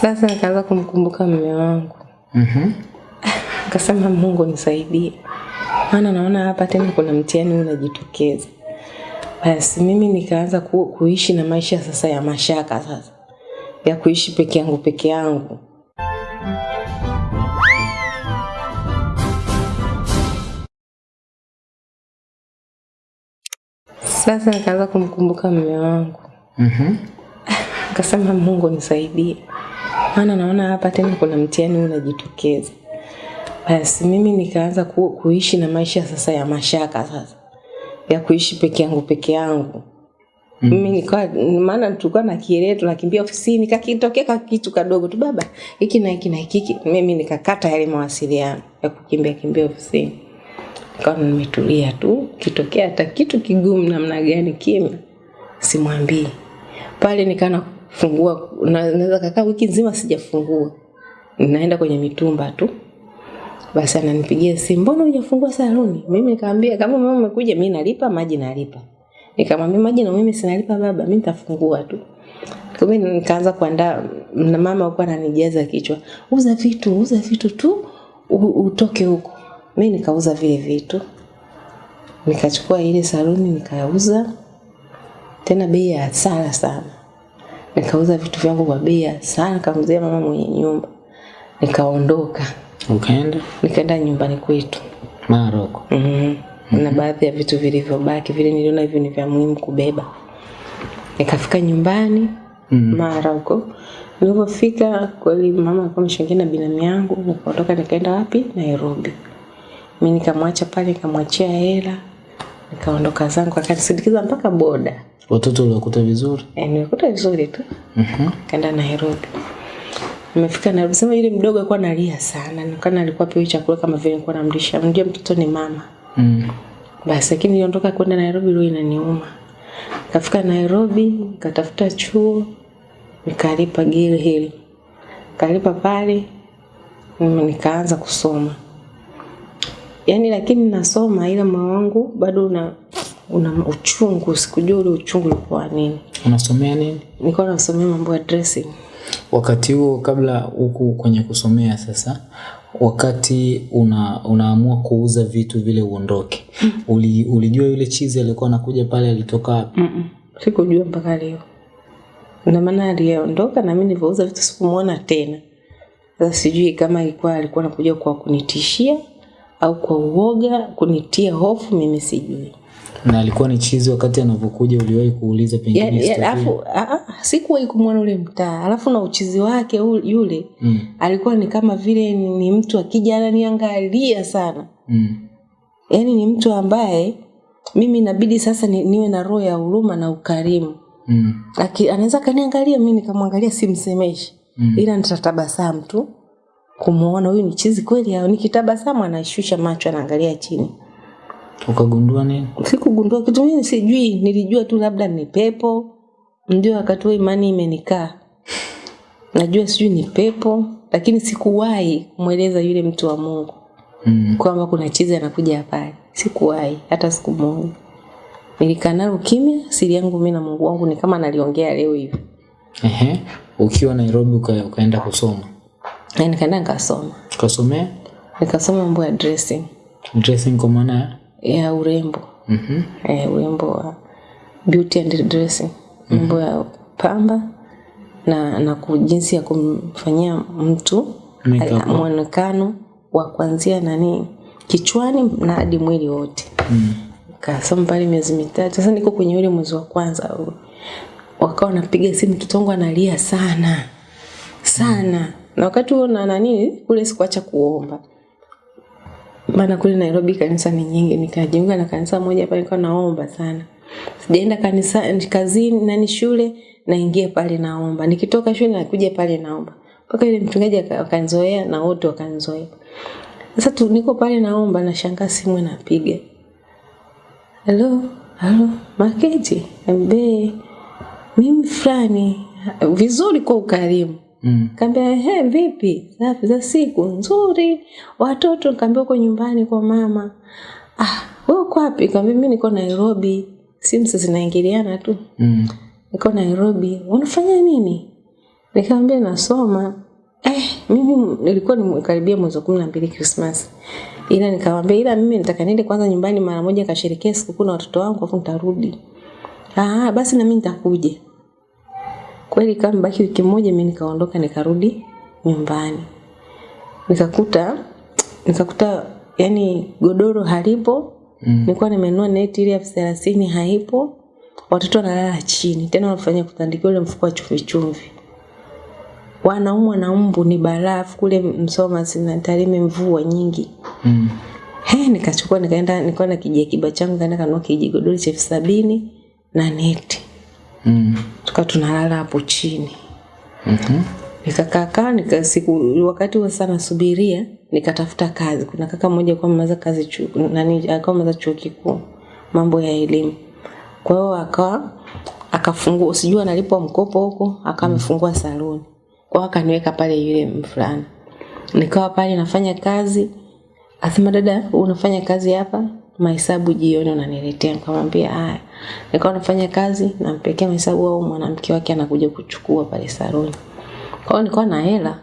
Sasa nikaanza kumkumbuka mume wangu, Mhm. nikasema Mungu nisaidie, maana naona hapa tena kuna mtihani unajitokeza. Basi mimi nikaanza ku, kuishi na maisha sasa ya mashaka sasa ya kuishi peke yangu peke yangu. Sasa nikaanza kumkumbuka mume wangu, Mhm. nikasema Mungu nisaidie, maana naona hapa tena kuna mtihani unajitokeza. Basi mimi nikaanza ku, kuishi na maisha sasa ya mashaka sasa ya kuishi peke yangu peke yangu. Mm. Mimi nikawa maana tulikuwa na kielele tunakimbia ofisini kakitokea ka kitu kadogo tu baba hiki na hiki na hiki mimi nikakata yale mawasiliano ya kukimbia kimbia ofisini. Nikawa nimetulia tu kitokea hata kitu kigumu namna gani kimya simwambii. Pale nikawa nafungua na- naweza kakaa wiki nzima sijafungua. Naenda kwenye mitumba tu. Basi ananipigia simu, mbona hujafungua saluni? Mimi nikamwambia kama mama umekuja, mimi nalipa maji nalipa. Nikamwambia maji na mimi sinalipa baba, mimi nitafungua tu. Hiyo nikaanza kuandaa na mama alikuwa ananijaza kichwa, uza vitu, uza vitu tu utoke huko. Mimi nikauza vile vitu. Nikachukua ile saluni nikauza tena bei ya hasara sana. Nikauza vitu vyangu kwa bei sana kamzee mama mwenye nyumba. Nikaondoka, Ukaenda nikaenda nyumbani kwetu. Maroko. mm -hmm. Mm -hmm. na baadhi ya vitu vilivyobaki vile niliona hivyo ni vya muhimu kubeba. Nikafika nyumbani Mm. mara huko. Nilipofika kweli mama alikuwa ameshangia na binamu yangu, nikaondoka nikaenda wapi? Nairobi. Mimi nikamwacha pale, nikamwachia hela, nikaondoka zangu, akanisindikiza mpaka boda. Watoto uliwakuta vizuri? E, nimekuta vizuri tu. Mhm. Kaenda Nairobi. Nimefika Nairobi, sema yule mdogo alikuwa analia sana, nikana alikuwa pewi chakula kama vile nilikuwa namlisha. Mjua mtoto ni mama. Mm. Basi lakini niliondoka kwenda Nairobi leo inaniuma. Nikafika Nairobi, nikatafuta chuo, nikalipa Gil hili. Kalipa pale, mm, nikaanza kusoma. Yaani lakini nasoma ila moyo wangu bado una una uchungu, sikujua ule uchungu ulikuwa nini. Unasomea nini? Nilikuwa nasomea mambo ya dressing. Wakati huo kabla huku kwenye kusomea sasa, wakati una, unaamua kuuza vitu vile uondoke, uli, ulijua yule chizi alikuwa anakuja pale alitoka wapi? Mm-mm. Sikujua mpaka leo. Na maana aliondoka na mimi nilivyouza vitu sikumuona tena. Sasa sijui kama ilikuwa alikuwa anakuja kwa kunitishia au kwa uoga kunitia hofu, mimi sijui. na alikuwa ni chizi wakati anavyokuja, uliwahi kuuliza pengine historia? Alafu sikuwahi kumwona ule mtaa, alafu na uchizi wake yule mm. alikuwa ni kama vile ni, ni mtu akija ananiangalia sana, Mm. yaani ni mtu ambaye mimi inabidi sasa ni, niwe na roho ya huruma na ukarimu. Mm. Anaweza kaniangalia mimi nikamwangalia simsemeshi Mm. ila nitatabasamu tu kumuona huyu ni chizi kweli au? Nikitabasamu anashusha macho anaangalia chini. Ukagundua nini? sikugundua kitu mimi sijui. Nilijua tu labda ni pepo. Ndio wakati huo imani imenikaa. Najua sijui ni pepo lakini sikuwahi kumweleza yule mtu wa Mungu Mm. kwamba kuna chizi anakuja pale sikuwahi hata siku moja nilikaa nalo kimya siri yangu mimi na Mungu wangu ni kama naliongea leo hivi. Ehe. Ukiwa Nairobi uka, ukaenda kusoma, na nikaenda nikasoma. Kasomea nikasoma mambo ya dressing. Dressing kwa maana ya? Urembo urembo. Mhm. eh, urembo wa beauty and dressing. Mambo ya pamba na na jinsi ya kumfanyia mtu mwonekano wa kuanzia nani kichwani na hadi mwili wote. Mm. kasoma pale miezi mitatu. Sasa niko kwenye ule mwezi wa kwanza. Wakawa wanapiga simu mtoto wangu analia sana. Sana na wakati huo na nani kule sikuacha kuomba. Maana kule Nairobi kanisa ni nyingi nikajiunga na kanisa moja pale nilikuwa naomba sana. Sijaenda kanisa kazini nani shule naingia pale naomba. Nikitoka shule nakuja pale naomba. Mpaka ile mchungaji akanzoea na wote wakanizoea. Sasa tu niko pale naomba nashangaa simu inapiga. Halo halo maketi mbe mimi fulani vizuri kwa ukarimu Mm. Kaambia ehe, vipi? Safi za siku nzuri. Watoto kaambia uko nyumbani kwa mama. Ah, wewe uko wapi? Kaambia mimi niko Nairobi. Simu sasa zinaingiliana tu. Mm. Niko Nairobi. Unafanya nini? Nikamwambia nasoma. Eh, mimi nilikuwa nimekaribia mwezi wa kumi na mbili Krismasi. Ila nikamwambia ila mimi nataka niende kwanza nyumbani mara moja nikasherehekea sikukuu na watoto wangu afu nitarudi. Ah, basi na mimi nitakuja. Kweli kama baki wiki moja mimi nikaondoka nikarudi nyumbani. Nikakuta nikakuta yani godoro halipo. Mm. Nilikuwa nimenunua neti ile elfu thelathini haipo. Watoto wanalala chini. Tena wanafanya kutandikia ule mfuko wa chumvi chumvi. Wanaumwa na mbu ni barafu kule Msoma sina Tarime mvua nyingi. Mm. He, nikachukua nikaenda nilikuwa na kijiakiba changu kaenda kanua kijigodoro cha elfu sabini na neti. Mm. Tukawa tunalala hapo chini. Mhm. Nikakaa kaa nika siku wakati wa sana subiria nikatafuta kazi. Kuna kaka mmoja alikuwa amemaliza kazi chuo nani alikuwa amemaliza chuo kikuu mambo ya elimu. Kwa hiyo akawa akafungua sijui analipwa mkopo huko akawa amefungua mm. saloni. Kwa hiyo akaniweka pale yule mfulana. Nikawa pale nafanya kazi. Asema dada unafanya kazi hapa mahesabu jioni unaniletea. Nikamwambia haya. Nikawa nafanya kazi nampelekea mahesabu au mwanamke wake anakuja kuchukua pale saloni. Kwa hiyo nilikuwa na hela.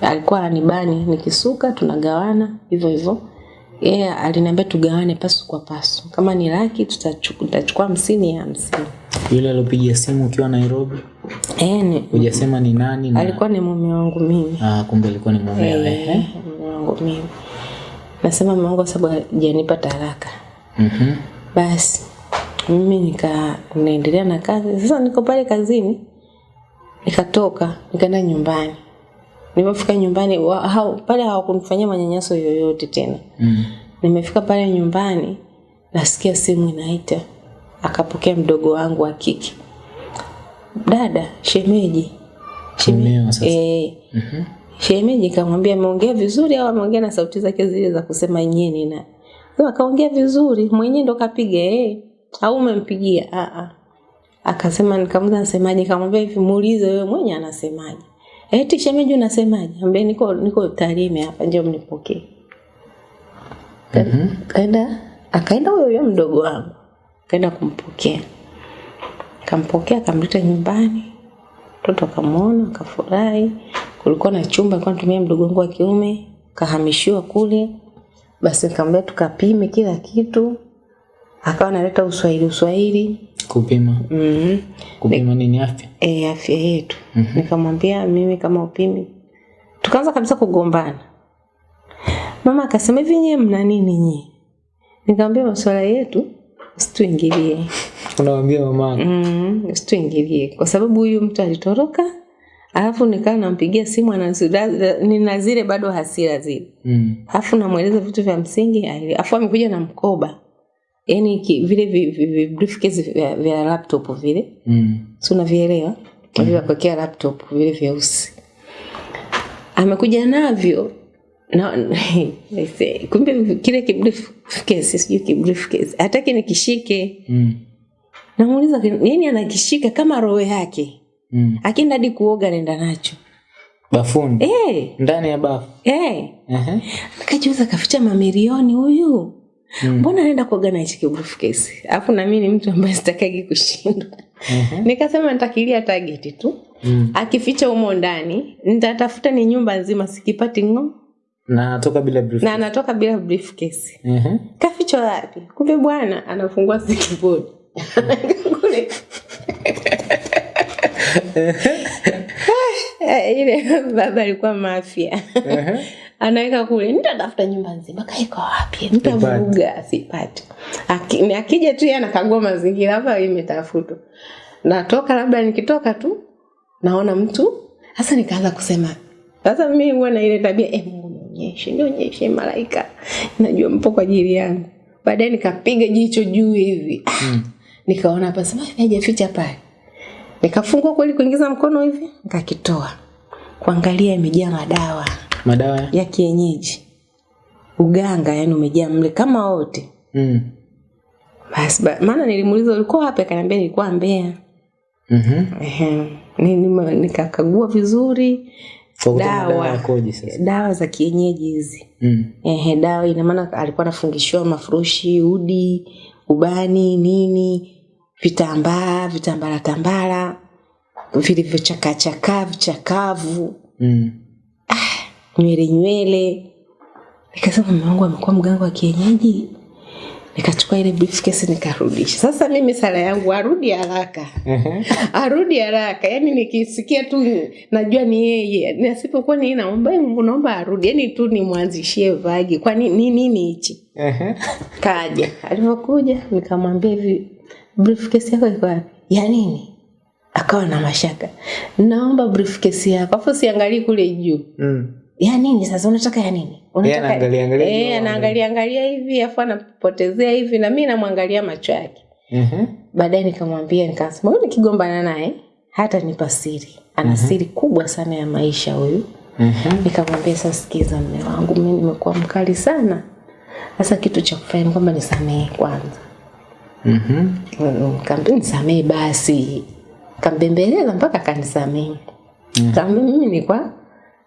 Alikuwa anibani nikisuka tunagawana hivyo hivyo. Yeye yeah, aliniambia tugawane pasu kwa pasu. Kama ni laki tutachukua hamsini ya hamsini. Yule alopiga simu ukiwa Nairobi, eh ni hujasema ni nani na alikuwa ni mume wangu mimi. Ah, kumbe alikuwa ni eh, mume wangu mimi nasema mama wangu kwa sababu hajanipa talaka. Mhm. basi mimi nika naendelea na kazi. Sasa niko pale kazini nikatoka nikaenda nyumbani. Nilipofika nyumbani wa, hao, pale hawakunifanyia manyanyaso yoyote tena. Mm. nimefika pale nyumbani nasikia simu inaita. Akapokea mdogo wangu wa kike. Dada shemeji. Shemeji eh, eh, Mhm. Shemeji kamwambia ameongea vizuri au ameongea na sauti zake zile za kusema nyeni na sema kaongea vizuri mwenyewe ndo kapiga eh au umempigia? Ah ah akasema nikamuza anasemaje kamwambia hivi muulize wewe mwenye anasemaje. Eti shemeji unasemaje? Ambaye niko niko Tarime hapa njoo mnipokee. Ka- kaenda akaenda huyo huyo mdogo wangu kaenda kumpokea. Kampokea akamleta nyumbani mtoto akamwona akafurahi kulikuwa na chumba alikuwa anatumia mdogo wangu wa kiume kahamishiwa kule. Basi nikamwambia tukapime kila kitu. Akawa analeta uswahili uswahili. Kupima. mm Kupima nini? Afya? e, afya yetu. Mm -hmm. nikamwambia mimi kama upimi tukaanza kabisa kugombana. Mama akasema hivi nyewe mna nini nyie? Nikamwambia masuala yetu usituingilie Unamwambia mama mm, usituingilie kwa sababu huyu mtu alitoroka alafu nikawa nampigia simu nina zile bado hasira zile. Mm. alafu namweleza vitu vya msingi alafu amekuja na mkoba. Yaani ki- vile vi, vi, vi, briefcase vya, vya laptop vile. Mm. si unavielewa? Vile vya kuwekea laptop vile vyeusi. Amekuja navyo. Na kumbe kile kibriefcase sijui kibriefcase hataki nikishike. Mm. namuuliza yani anakishika kama roho yake Mm. akienda hadi kuoga nenda nacho Bafuni. eh Ndani ya bafu. eh Ehe. nikajiuza kaficha mamilioni huyu Mm. mbona anaenda kuoga na hichi kesi alafu na mimi ni mtu ambaye sitakagi kushindwa Ehe. nikasema nitakilia target tu Mm. akificha humo ndani nitatafuta ni nyumba nzima sikipati ng'o Na anatoka bila brief. na anatoka bila briefcase Uh-huh. kaficha wapi kumbe bwana anafungua sikibodi kule ile baba alikuwa mafia. Anaweka kule nitatafuta nyumba nzima. Kaika wapi? Nitavuruga asipate. Aki- akija tu yeye anakagua mazingira hapa imetafutwa. Natoka labda nikitoka tu naona mtu. Sasa nikaanza kusema sasa mimi huwa na ile tabia eh, Mungu nionyeshe nionyeshe malaika. Najua mpo kwa ajili yangu. Baadaye nikapiga jicho juu hivi. Ah, nikaona hapa sema hajaficha pale nikafungua kweli kuingiza mkono hivi nikakitoa. Kuangalia imejaa madawa. Madawa? Ya? kienyeji. Uganga yani umejaa mle kama wote. Mm. basi ba- maana nilimuuliza ulikuwa wapi? Akaniambia nilikuwa Mbeya. Mhm. Nime- nikakagua vizuri. Dawa. dawa za kienyeji hizi. Mm. Ehe, dawa ina maana alikuwa anafungishiwa mafurushi udi ubani nini vitambaa vitambara tambara vilivyochakachakaa vichakavu chakavu Mm. nywele nywele. Nikasema mume wangu amekuwa mganga wa kienyeji. Nikachukua ile briefcase nikarudisha. Sasa mimi sala yangu arudi haraka. Arudi haraka. yani nikisikia tu najua ni yeye. Nasipokuwa ni naomba naomba arudi. yani tu nimwanzishie vagi. Kwani ni nini hichi? Kaja. Alipokuja nikamwambia hivi briefcase yako iko wapi? Ya nini? Akawa na mashaka. Naomba briefcase yako. Afu siangalie kule juu. Mm. Ya nini sasa unataka ya nini? Unataka anaangalia angalia Eh, juu, anaangalia angalia hivi afu anapotezea hivi na mimi namwangalia macho yake. Mhm. Mm Baadaye nikamwambia nikasema "Wewe nikigombana naye hata nipa siri. Ana siri kubwa sana ya maisha huyu. Ehe. Nikamwambia sasa, sikiza mume wangu, mimi nimekuwa mkali sana. Sasa kitu cha kufanya ni kwamba nisamehe kwanza. Mhm. Nikamwambia nisamehe basi. Kambembeleza mpaka akanisamehe. Kaambia mimi nilikuwa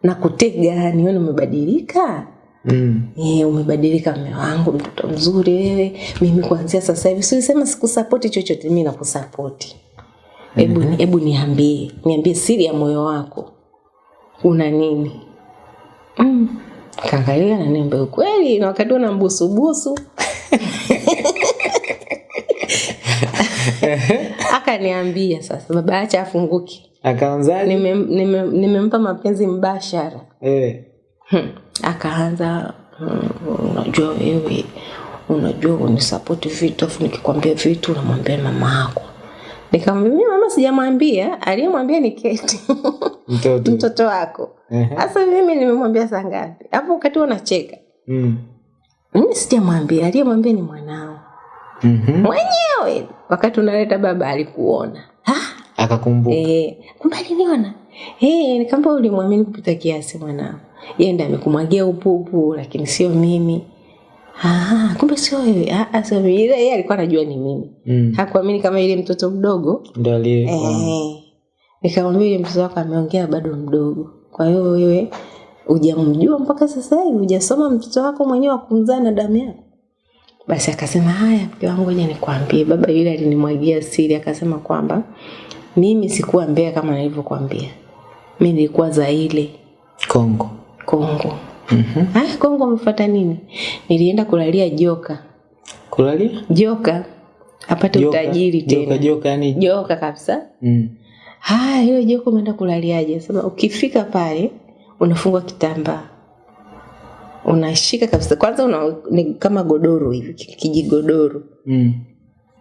nakutega nione umebadilika. Mm. Eh, umebadilika mume wangu, mtoto mzuri wewe. Mimi kuanzia sasa hivi silisema sikusapoti chochote, mimi nakusapoti. Hebu mm hebu niambie, niambie siri ya moyo wako. Una nini? Mm. Kaangalia na niambia ukweli na wakati una mbusu busu. Akaniambia sasa baba acha afunguke. Akaanzaje? nimempa nime, nime mapenzi mbashara. Eh. Hmm. Akaanza hmm, unajua wewe unajua unisapoti vitu afu nikikwambia vitu unamwambia mama yako. Nikamwambia mimi mama sijamwambia, aliyemwambia ni Keti Mtoto. mtoto wako. Sasa mimi nimemwambia saa ngapi? Hapo wakati unacheka. Mm. Mimi sijamwambia, aliyemwambia ni mwanao. Mhm. Mwenyewe wakati unaleta baba alikuona. Ah, Akakumbuka. Eh, kumbe aliniona. Eh, nikamba ulimwamini kupita kiasi mwanao. Yeye ndiye amekumwagia upupu lakini sio mimi. Ah, kumbe sio wewe. Ah, sio mimi. Ile yeye alikuwa anajua ni mimi. Mm. Hakuamini kama ile mtoto mdogo. ndio aliye. Eh. Nikamwambia ile mtoto wako ameongea bado mdogo. Kwa hiyo wewe hujamjua mpaka sasa hivi, hujasoma mtoto wako mwenyewe wa kumzaa na damu yako. Basi akasema haya, mke wangu, ngoja nikwambie, baba yule alinimwagia siri, akasema kwamba mimi sikuwa Mbeya kama nilivyokuambia, mi nilikuwa Zaire, Kongo. Kongo. Mhm. Ah, Kongo umefuata nini? Nilienda kulalia joka, Kulalia? joka apate Joka. utajiri tena, joka joka, yani. joka kabisa. Mm. Haya, hiyo joka umeenda kulaliaje? Sema ukifika pale unafungwa kitambaa unashika kabisa, kwanza una, ni kama godoro hivi, kijigodoro Mm.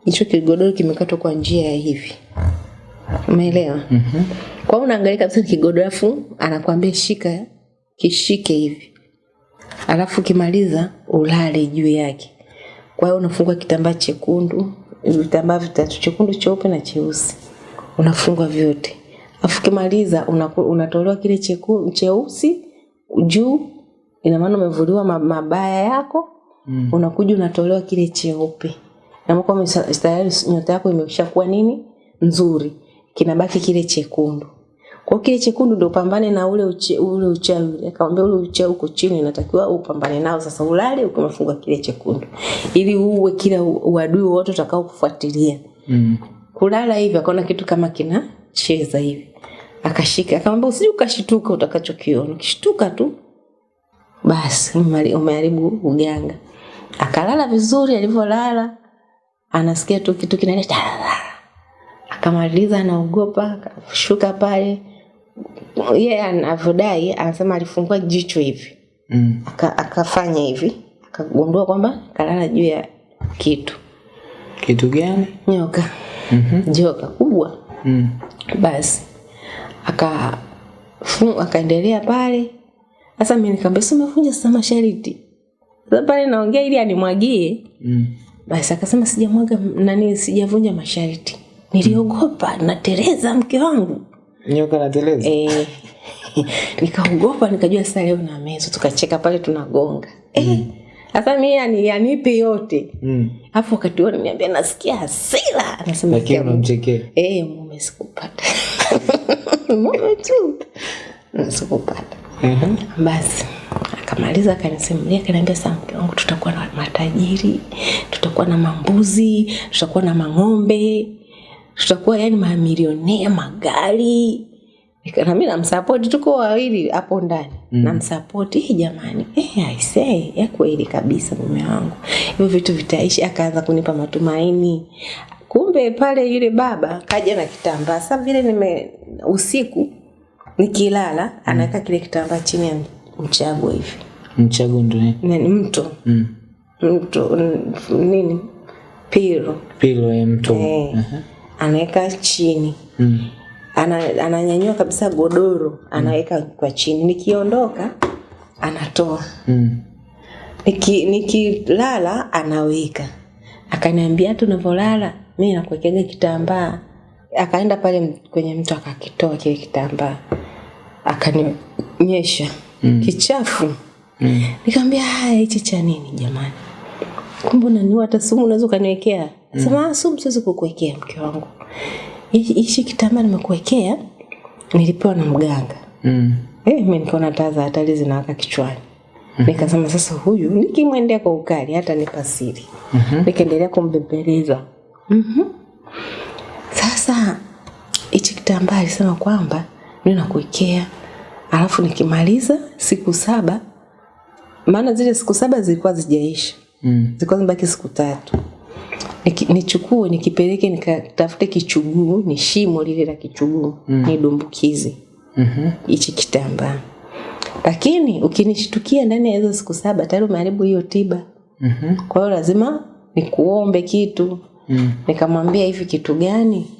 hicho kigodoro kimekatwa kwa njia ya hivi, umeelewa? Mhm. Kwa unaangalia kabisa kigodoro, anakwambia shika, kishike hivi, alafu kimaliza ulale juu yake. Kwa hiyo unafungwa kitambaa chekundu, vitambaa vitatu, chekundu, cheupe na cheusi, unafungwa vyote. afu kimaliza unatolewa kile cheku, cheusi juu, ina maana umevuliwa mabaya yako Mm. unakuja unatolewa kile cheupe. Na mko tayari nyota yako imeshakuwa nini? Nzuri. Kinabaki kile chekundu. Kwa kile chekundu ndio upambane na ule uche, ule uchawi akamwambia ule uchawi uko chini inatakiwa upambane nao sasa ulale ukimfunga kile chekundu. Ili uwe kila uadui wote utakao kufuatilia Mm. kulala hivi akaona kitu kama kinacheza hivi. Akashika akamwambia usije ukashituka utakachokiona. Ukishtuka tu basi umeharibu uganga akalala vizuri alivyolala anasikia tu kitu kinaleta akamaliza anaogopa akashuka pale yeye yeah, anavyodai anasema alifungua jicho hivi Mm. aka, akafanya hivi akagundua kwamba kalala juu ya kitu Kitu gani? nyoka Mhm. joka kubwa Mm. basi aka akaendelea pale sasa mimi nikamwambia si umevunja sasa mashariti sasa pale naongea ili animwagie Mm. basi akasema sijamwaga nani sijavunja masharti niliogopa natereza mke wangu Nyoka nateleza. eh, nikaogopa nikajua sasa leo na mezo tukacheka pale tunagonga eh, Mm. sasa mi yani yanipe yote Mm. Afu wakati huo niambia nasikia hasira anasema Lakini "Kia unamchekea. Eh, mume sikupata. mume tu. Sikupata. Mhm. Basi akamaliza akanisimulia akaniambia saa mke wangu tutakuwa na matajiri, tutakuwa na mambuzi, tutakuwa na mang'ombe, tutakuwa yani mamilionea magari. Na mimi namsapoti tuko wawili hapo ndani. Mm. namsapoti Hey, jamani eh aisee ya kweli kabisa mume wangu. Hivyo vitu vitaishi akaanza kunipa matumaini. Kumbe pale yule baba kaja na kitambaa. Sasa vile nime usiku nikilala anaweka kile kitambaa chini ya mchago hivi. Mchago ndo nini? Ni mto. Mm. mto nini? Pilo pilo ya mto. Eh, anaweka chini. Mm. ana, ananyanyua kabisa godoro anaweka mm. kwa chini. Nikiondoka anatoa. Mm. Niki- nikilala anaweka. Akaniambia hata unavyolala mi nakuwekeaga kitambaa akaenda pale kwenye mtu akakitoa kile kitambaa akanionyesha mm. kichafu Mm. nikamwambia haya hichi cha nini jamani kumbe unaniua hata sumu unaweza ukaniwekea sema "Ah, sumu siwezi kukuwekea mke wangu Hichi- kitambaa nimekuwekea nilipewa na mganga Mm. Eh, mi nikaona taa za hatari zinawaka kichwani Mm -hmm. nikasema sasa huyu nikimwendea kwa ukali hata nipasiri. Mm -hmm. nikaendelea kumbembeleza Mhm. Sasa hichi kitambaa alisema kwamba mimi nakuwekea alafu nikimaliza siku saba maana zile siku saba zilikuwa zijaisha Mm. zilikuwa zimebaki siku tatu Niki- nichukue nikipeleke nikatafute kichuguu ni shimo lile la kichuguu mm. nidumbukize Mhm. hichi kitambaa lakini ukinishtukia ndani ya hizo siku saba tayari umeharibu hiyo tiba Mm -hmm. kwa hiyo lazima nikuombe kitu Mm. nikamwambia hivi kitu gani?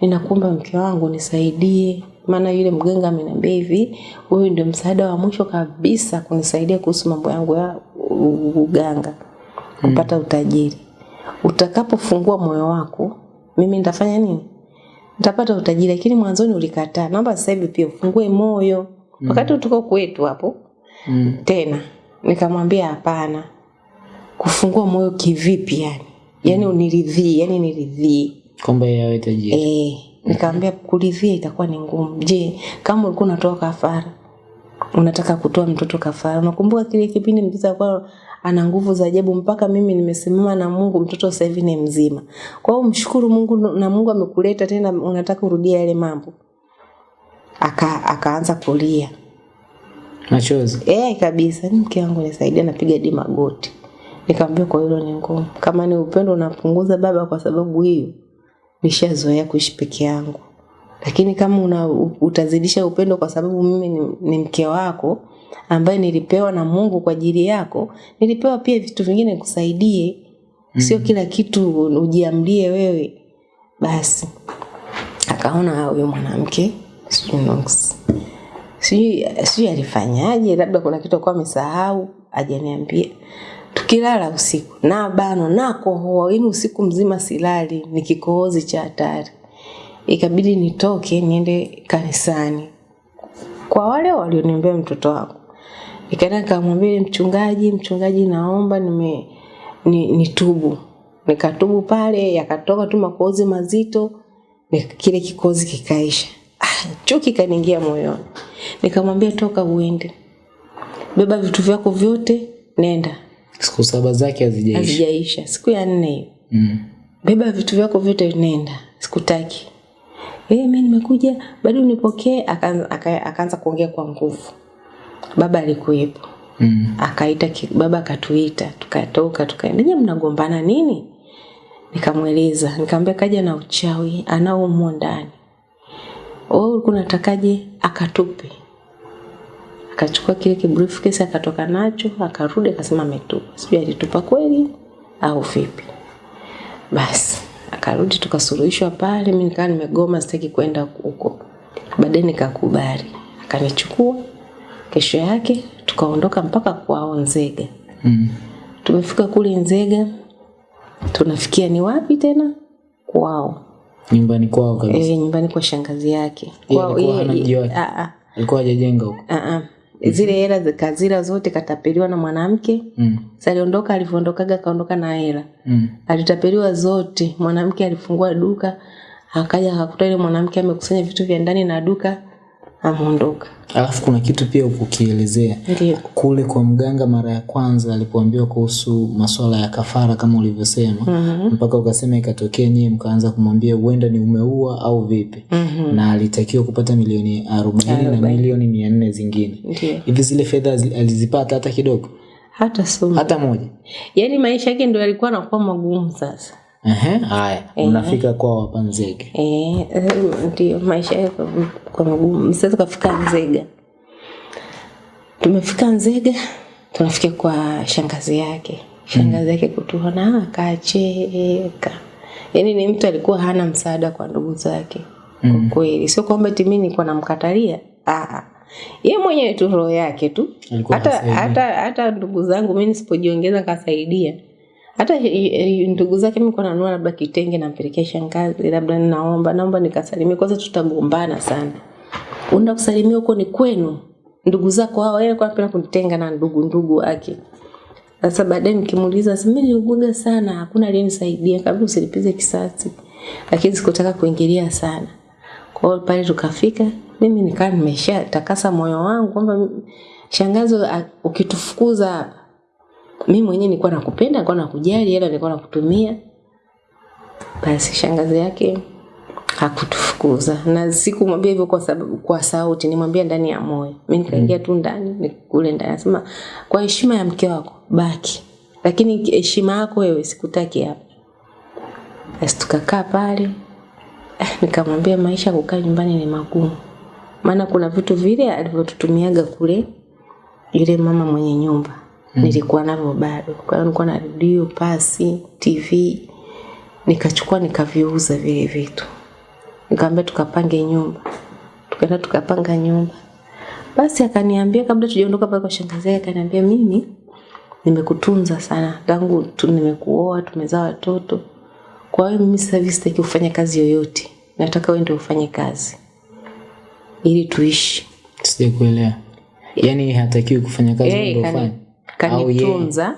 Ninakuomba mke wangu nisaidie. Maana yule mganga ameniambia hivi huyu ndio msaada wa mwisho kabisa kunisaidia kuhusu mambo yangu ya uganga kupata utajiri. Utakapofungua moyo wako mimi nitafanya nini? Nitapata utajiri lakini mwanzoni ulikataa. Naomba sasa hivi pia ufungue moyo. Wakati tuko kwetu hapo Mm. tena nikamwambia hapana. Kufungua moyo kivipi yani yani uniridhii yani niridhii. Kwamba yeye awe tajiri eh nikamwambia kuridhia itakuwa ni ngumu. Je kama ulikuwa unatoa kafara unataka kutoa mtoto kafara? Unakumbuka kile kipindi mtoto kwa ana nguvu za ajabu mpaka mimi nimesimama na Mungu mtoto sasa hivi ni mzima. Kwa hiyo mshukuru Mungu na Mungu amekuleta tena unataka urudia yale mambo? Aka akaanza kulia. Machozi. Eh kabisa, ni mke wangu nisaidia, napiga di magoti. Nikamwambia kwa hilo ni ngumu. Kama ni upendo unapunguza baba, kwa sababu hiyo nishazoea kuishi peke yangu. Lakini kama una, utazidisha upendo kwa sababu mimi ni, ni mke wako ambaye nilipewa na Mungu kwa ajili yako, nilipewa pia vitu vingine kusaidie Sio kila kitu ujiamlie wewe. Basi akaona huyo mwanamke sijui alifanyaje labda kuna kitu alikuwa amesahau ajaniambia tukilala usiku. Na bano na kohoa. Yani usiku mzima silali ni kikohozi cha hatari. Ikabidi nitoke niende kanisani. Kwa wale walioniombea mtoto wangu. Nikaenda nikamwambia mchungaji mchungaji naomba nime ni, nitubu. Nikatubu pale yakatoka tu makozi mazito kile kikozi kikaisha. Ah, chuki kaniingia moyoni. Nikamwambia toka uende. Beba vitu vyako vyote nenda siku saba zake hazijaisha. Hazijaisha. Siku ya nne hiyo. Mm. beba vitu vyako vyote nenda. Sikutaki. Eh mimi nimekuja bado unipokee akaanza aka, akaanza kuongea kwa nguvu. Baba alikuwepo. Mm. akaita baba akatuita tukatoka tukaenda. Nyinyi mnagombana nini? Nikamweleza. Nikamwambia kaja na uchawi anao humo ndani. Wewe ulikuwa unatakaje? Akatupe akachukua kile kibriefcase akatoka nacho akarudi akasema ametupa. Sijui alitupa kweli au vipi. Basi akarudi tukasuluhishwa pale mi nikawa nimegoma sitaki kwenda huko. Baadaye nikakubali. Akanichukua kesho yake tukaondoka mpaka kwao nzega. Mm. tumefika kule nzega tunafikia ni wapi tena? Kwao. Nyumbani kwao kabisa. E, nyumbani kwa shangazi yake. Kwao, alikuwa ah, ah, alikuwa hajajenga huko. Ah. Zile hela zikazira zote katapeliwa na mwanamke. Mm. saliondoka aliondoka alivyoondokaga akaondoka na hela. Mm. alitapeliwa zote. Mwanamke alifungua duka akaja akakuta ile mwanamke amekusanya vitu vya ndani na duka ameondoka. Alafu kuna kitu pia ukukielezea. Kule kwa mganga mara ya kwanza alipoambiwa kuhusu masuala ya kafara kama ulivyosema mm -hmm. mpaka ukasema ikatokea nyie mkaanza kumwambia huenda ni umeua au vipi. Mm -hmm. na alitakiwa kupata milioni arobaini na milioni mia nne zingine. Hivi zile fedha alizipata hata kidogo? Hata sumu. hata moja? Yaani maisha yake ndio yalikuwa anakuwa magumu sasa. Ehe, haya. Mnafika kwa wapanzege. Eh, eh, ndio maisha yake kwa, magumu. msiweze kufika Nzega. Tumefika Nzega, tunafika kwa shangazi yake. Shangazi yake kutuona akacheka. Yaani ni mtu alikuwa hana msaada kwa ndugu zake. Kwa kweli, sio kwamba timi mimi nilikuwa namkatalia. Ah. Yeye mwenyewe tu roho yake tu. Hata hata hata ndugu zangu mimi nisipojiongeza kasaidia. Hata ndugu zake mi kwa nanua labda kitenge nampelekea shangazi, labda ninaomba naomba nikasalimie, kwanza tutagombana sana. Unaenda kusalimia huko ni kwenu, ndugu zako hao, yeye kwa anapenda kunitenga na ndugu ndugu wake. Sasa baadaye nikimuuliza, mimi niliuguga sana, hakuna aliyenisaidia, kabla usilipize kisasi. Lakini sikutaka kuingilia sana. Kwa hiyo pale tukafika, mimi nikaa nimesha takasa moyo wangu kwamba shangazo ukitufukuza mimi mwenyewe nilikuwa nakupenda, nilikuwa nakujali, hela nilikuwa nakutumia. Basi shangazi yake hakutufukuza. Na sikumwambia hivyo kwa sababu kwa sauti, nimwambia ndani ya moyo. Mimi nikaingia tu ndani, nikule ndani. Nasema kwa heshima ya mke wako baki, lakini heshima yako wewe sikutaki hapa. Basi tukakaa pale, eh, nikamwambia maisha kukaa nyumbani ni magumu, maana kuna vitu vile alivyotutumiaga kule yule mama mwenye nyumba mm. nilikuwa navyo bado. Kwa hiyo nilikuwa na redio, pasi, TV nikachukua nikaviuza vile vitu, nikamwambia tukapange nyumba, tukaenda tukapanga nyumba. Basi akaniambia kabla tujaondoka pale kwa shangazi yake, akaniambia mimi nimekutunza sana tangu tu nimekuoa, tumezaa watoto. Kwa hiyo mimi sasa hivi sitaki kufanya kazi yoyote, nataka wewe ndio ufanye kazi ili tuishi. sijakuelewa yaani hatakiwi kufanya kazi ndio ufanye Au yeye- kanitunza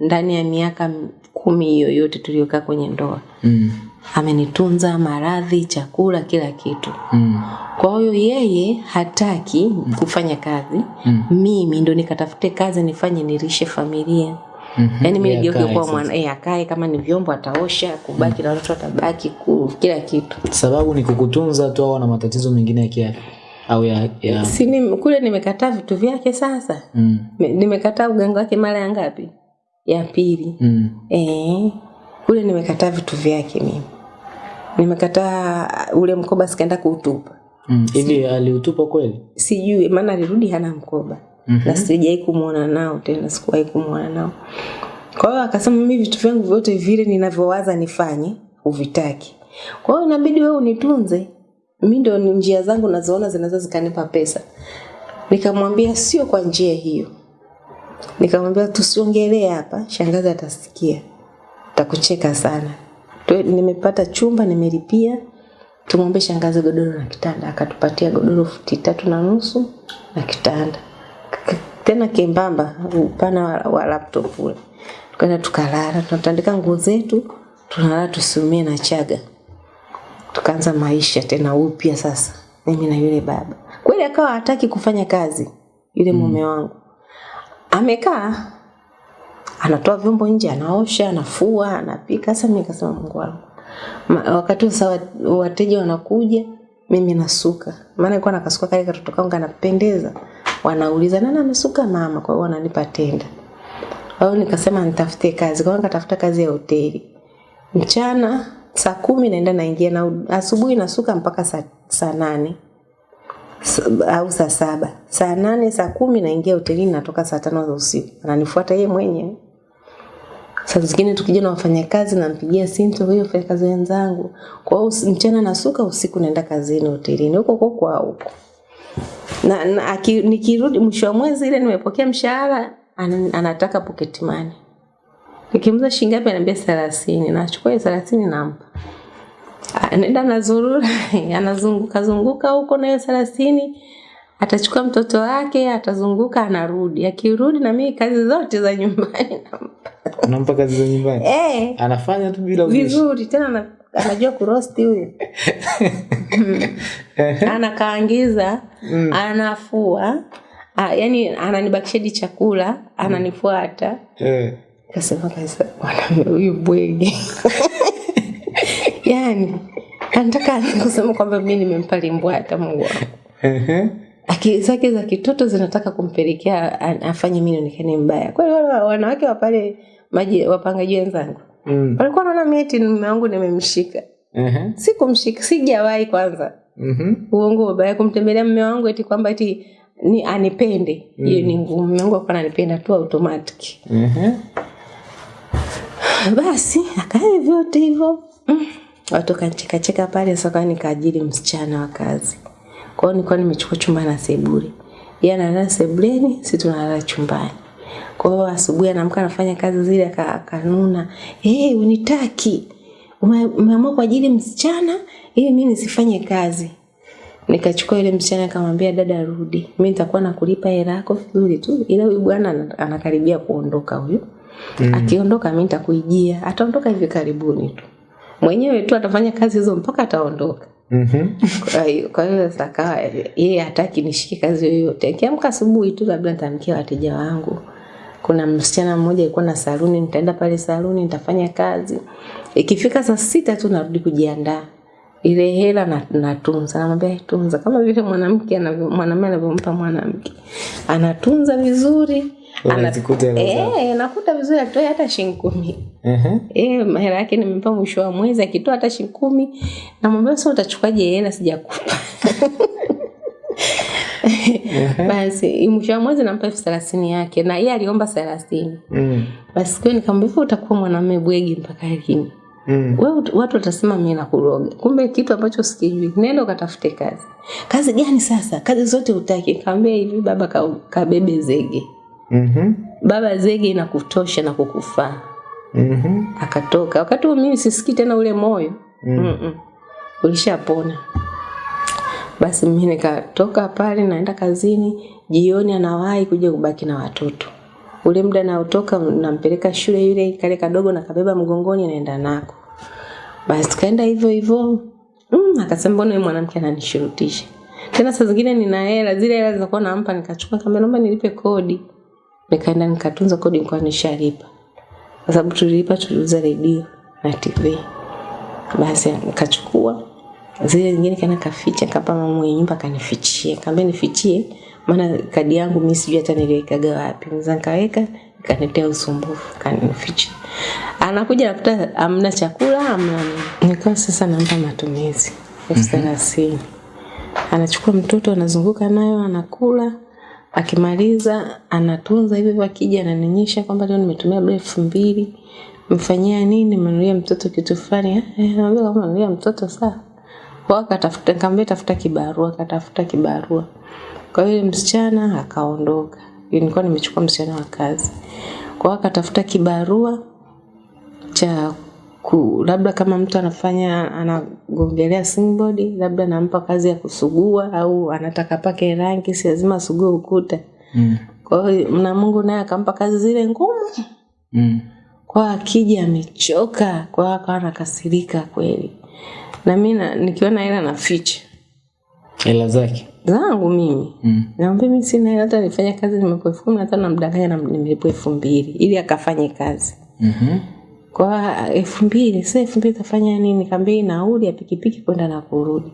ndani ya miaka kumi hiyo yote tuliyokaa kwenye ndoa. mm. Amenitunza maradhi, chakula, kila kitu. Mm. Kwa hiyo yeye hataki mm. kufanya kazi, Mm. mimi ndo nikatafute kazi nifanye nirishe familia. Mhm. Yaani mimi nigeuke kuwa mwana, eh, akae kama ni vyombo ataosha, kubaki mm. na watoto atabaki, kila kitu. sababu ni kukutunza tu au na matatizo mengine ya kiafya au ya, ya... Si ni, kule nimekataa vitu vyake sasa. Mm. Me- Nimekataa uganga wake mara ya ngapi? Ya pili. Mm. Eh, kule nimekataa vitu vyake mimi. Nimekataa ule mkoba sikaenda kuutupa. Mm. si, aliutupa kweli Sijui maana alirudi hana mkoba. mm -hmm. Na sijai kumuona nao tena, sikuwahi kumuona nao. Kwa hiyo akasema mimi vitu vyangu vyote vile ninavyowaza nifanye uvitaki. Kwa hiyo inabidi wewe unitunze. Mimi ndio ni njia zangu nazoona zinaweza zikanipa pesa. Nikamwambia sio kwa njia hiyo. Nikamwambia tusiongelee hapa, shangazi atasikia. Atakucheka sana. Nimepata chumba nimelipia. Tumwombe shangazi godoro na kitanda, akatupatia godoro futi tatu na nusu na kitanda tena kembamba, upana wa, wa laptop ule. Tukaenda tukalala, tunatandika nguo zetu, tunalala tusiumie na chaga. Tukaanza maisha tena upya sasa, mimi na yule baba. Kweli akawa hataki kufanya kazi yule mm. mume wangu, amekaa anatoa vyombo nje, anaosha, anafua, anapika. Sasa mimi nikasema Mungu wangu, wakati sasa wateja wanakuja, mimi nasuka, maana nilikuwa nakasuka kale katoto kangu kanapendeza, wanauliza nani amesuka? Mama. Kwa hiyo wananipa tenda. Kwa hiyo nikasema nitafute kazi, kwa hiyo nikatafuta kazi ya hoteli. Mchana saa kumi naenda naingia na asubuhi nasuka mpaka saa, saa nane. Au saa saba. Saa nane saa kumi naingia hotelini natoka saa tano za usiku. Ananifuata yeye mwenyewe. Saa zingine tukija na wafanyakazi nampigia simu tu huyo wafanyakazi wenzangu. Kwa hiyo mchana nasuka usiku naenda kazini hotelini. Huko huko kwa huko. Na, na nikirudi mwisho wa mwezi ile nimepokea mshahara an, anataka pocket money nikimuza shilingi ngapi ananiambia thelathini? Nachukua hiyo thelathini nampa. Anaenda anazurura anazunguka zunguka huko na hiyo thelathini atachukua mtoto wake atazunguka anarudi. Akirudi na mimi kazi zote za nyumbani nampa. Unampa kazi za nyumbani? Eh. Anafanya tu bila vizuri tena anajua kurosti huyo. Anakaangiza anafua ah, yani ananibakisha hadi chakula ananifuata. Eh. Kasema kabisa mwanaume huyu bwege. Yani anataka kusema kwamba mi nimempa limbwata mungu wangu. Akili zake za kitoto zinataka kumpelekea afanye mi nionekane mbaya. Kweli wanawake wa pale maji wapangaji wenzangu Mm. walikuwa naona mieti mume wangu nimemshika. Ehe. sikumshika sijawahi kwanza. Mhm. uongo baba kumtembelea mume wangu eti kwamba eti ni anipende. Hiyo ni ngumu mume wangu akuwa ananipenda tu automatic. Basi akae vyote hivyo. Mm. watu kanchekacheka pale sasa nikaajiri msichana wa kazi. Kwao nilikuwa nimechukua chumba na sebule. Yeye analala sebuleni si tunalala chumbani. Kwa hiyo asubuhi anaamka anafanya kazi zile aka- akanuna. Hey, unitaki. Umeamua umeamua kuajiri msichana? Ili mimi nisifanye kazi. Nikachukua yule msichana akamwambia dada rudi. Mimi nitakuwa nakulipa hela yako vizuri tu ila huyu bwana anakaribia kuondoka huyu mm. akiondoka mimi nitakuijia. Ataondoka hivi karibuni tu. Mwenyewe tu atafanya kazi hizo mpaka ataondoka. Mhm. kwa hiyo akawa yeye hataki nishike kazi yoyote. Akiamka asubuhi tu labda nitamkia wateja wangu. Kuna msichana mmoja alikuwa na saluni nitaenda pale saluni nitafanya kazi. Ikifika saa sita tu narudi kujiandaa. Ile hela na- natunza. Namwambia tunza. Kama vile mwanamke anavyo- mwanamume anavyompa mwanamke. Anatunza vizuri ana- Unazikuta hela zako. Eh, nakuta vizuri atoe hata shilingi kumi. Ehe. Eh, hela yake nimempa mwisho wa mwezi akitoa hata shilingi kumi namwambia sasa utachukaje hela sijakupa? Basi mwisho wa mwezi nampa elfu thelathini yake na yeye aliomba thelathini. Mm. basi siku nikamwambia "Hivi utakuwa mwanamume bwegi mpaka lini? Mm. We watu watasema mimi nakuroga. Kumbe kitu ambacho sikijui. Nenda ukatafute kazi. Kazi gani sasa? Kazi zote utaki Kaambia hivi baba ka, kabebe zege Mhm. baba zege na kutosha na kukufaa -hmm. akatoka. Wakati huo mimi sisikii tena ule moyo. Mm-hmm. ulishapona. Basi mimi nikatoka pale naenda kazini jioni anawahi kuja kubaki na watoto. Ule muda naotoka nampeleka shule yule kale kadogo nakabeba mgongoni naenda nako. Basi tukaenda hivyo hivyo. Mm, akasema mbona huyu mwanamke ananishurutisha? Tena saa zingine nina hela zile hela zinakuwa nampa nikachukua kama naomba nilipe kodi nikaenda nikatunza kodi nilikuwa nishalipa. Kwa sababu tulilipa tuliuza redio na tv basi nikachukua. Zile zingine kana kaficha kapa mama nyumba kanifichie kaambia nifichie maana kadi yangu mimi sijui hata niliwekaga wapi. Mza nikaweka kanitea usumbufu kanificha anakuja nakuta amna chakula amna nikawa sasa nampa matumizi. Elfu thelathini. Anachukua mtoto anazunguka nayo anakula akimaliza anatunza hivyo akija ananionyesha kwamba leo nimetumia labda elfu mbili. Mfanyia nini? Mnunulia mtoto kitu fulani. Eh, naambia kama mnunulia mtoto sawa. Kwa akatafuta nikamwambia tafuta kibarua akatafuta kibarua. Kwa hiyo msichana akaondoka. Nilikuwa nimechukua msichana wa kazi. Kwa akatafuta kibarua cha ku, labda kama mtu anafanya anagongelea singboard labda nampa kazi ya kusugua au anataka pake rangi si lazima asugue ukuta Mm. kwa hiyo na Mungu naye akampa kazi zile ngumu Mm. kwa akija amechoka kwa akawa anakasirika kweli na mi na- nikiona hela naficha Hela zake. zangu mimi Mm. naambia mi sina hela hata nifanya kazi nimepo elfu kumi hata namdanganya na nimelipo elfu mbili ili akafanye kazi Mhm. Kwa elfu mbili sasa elfu mbili tafanya nini? Kaambia hii nauli ya pikipiki kwenda na kurudi.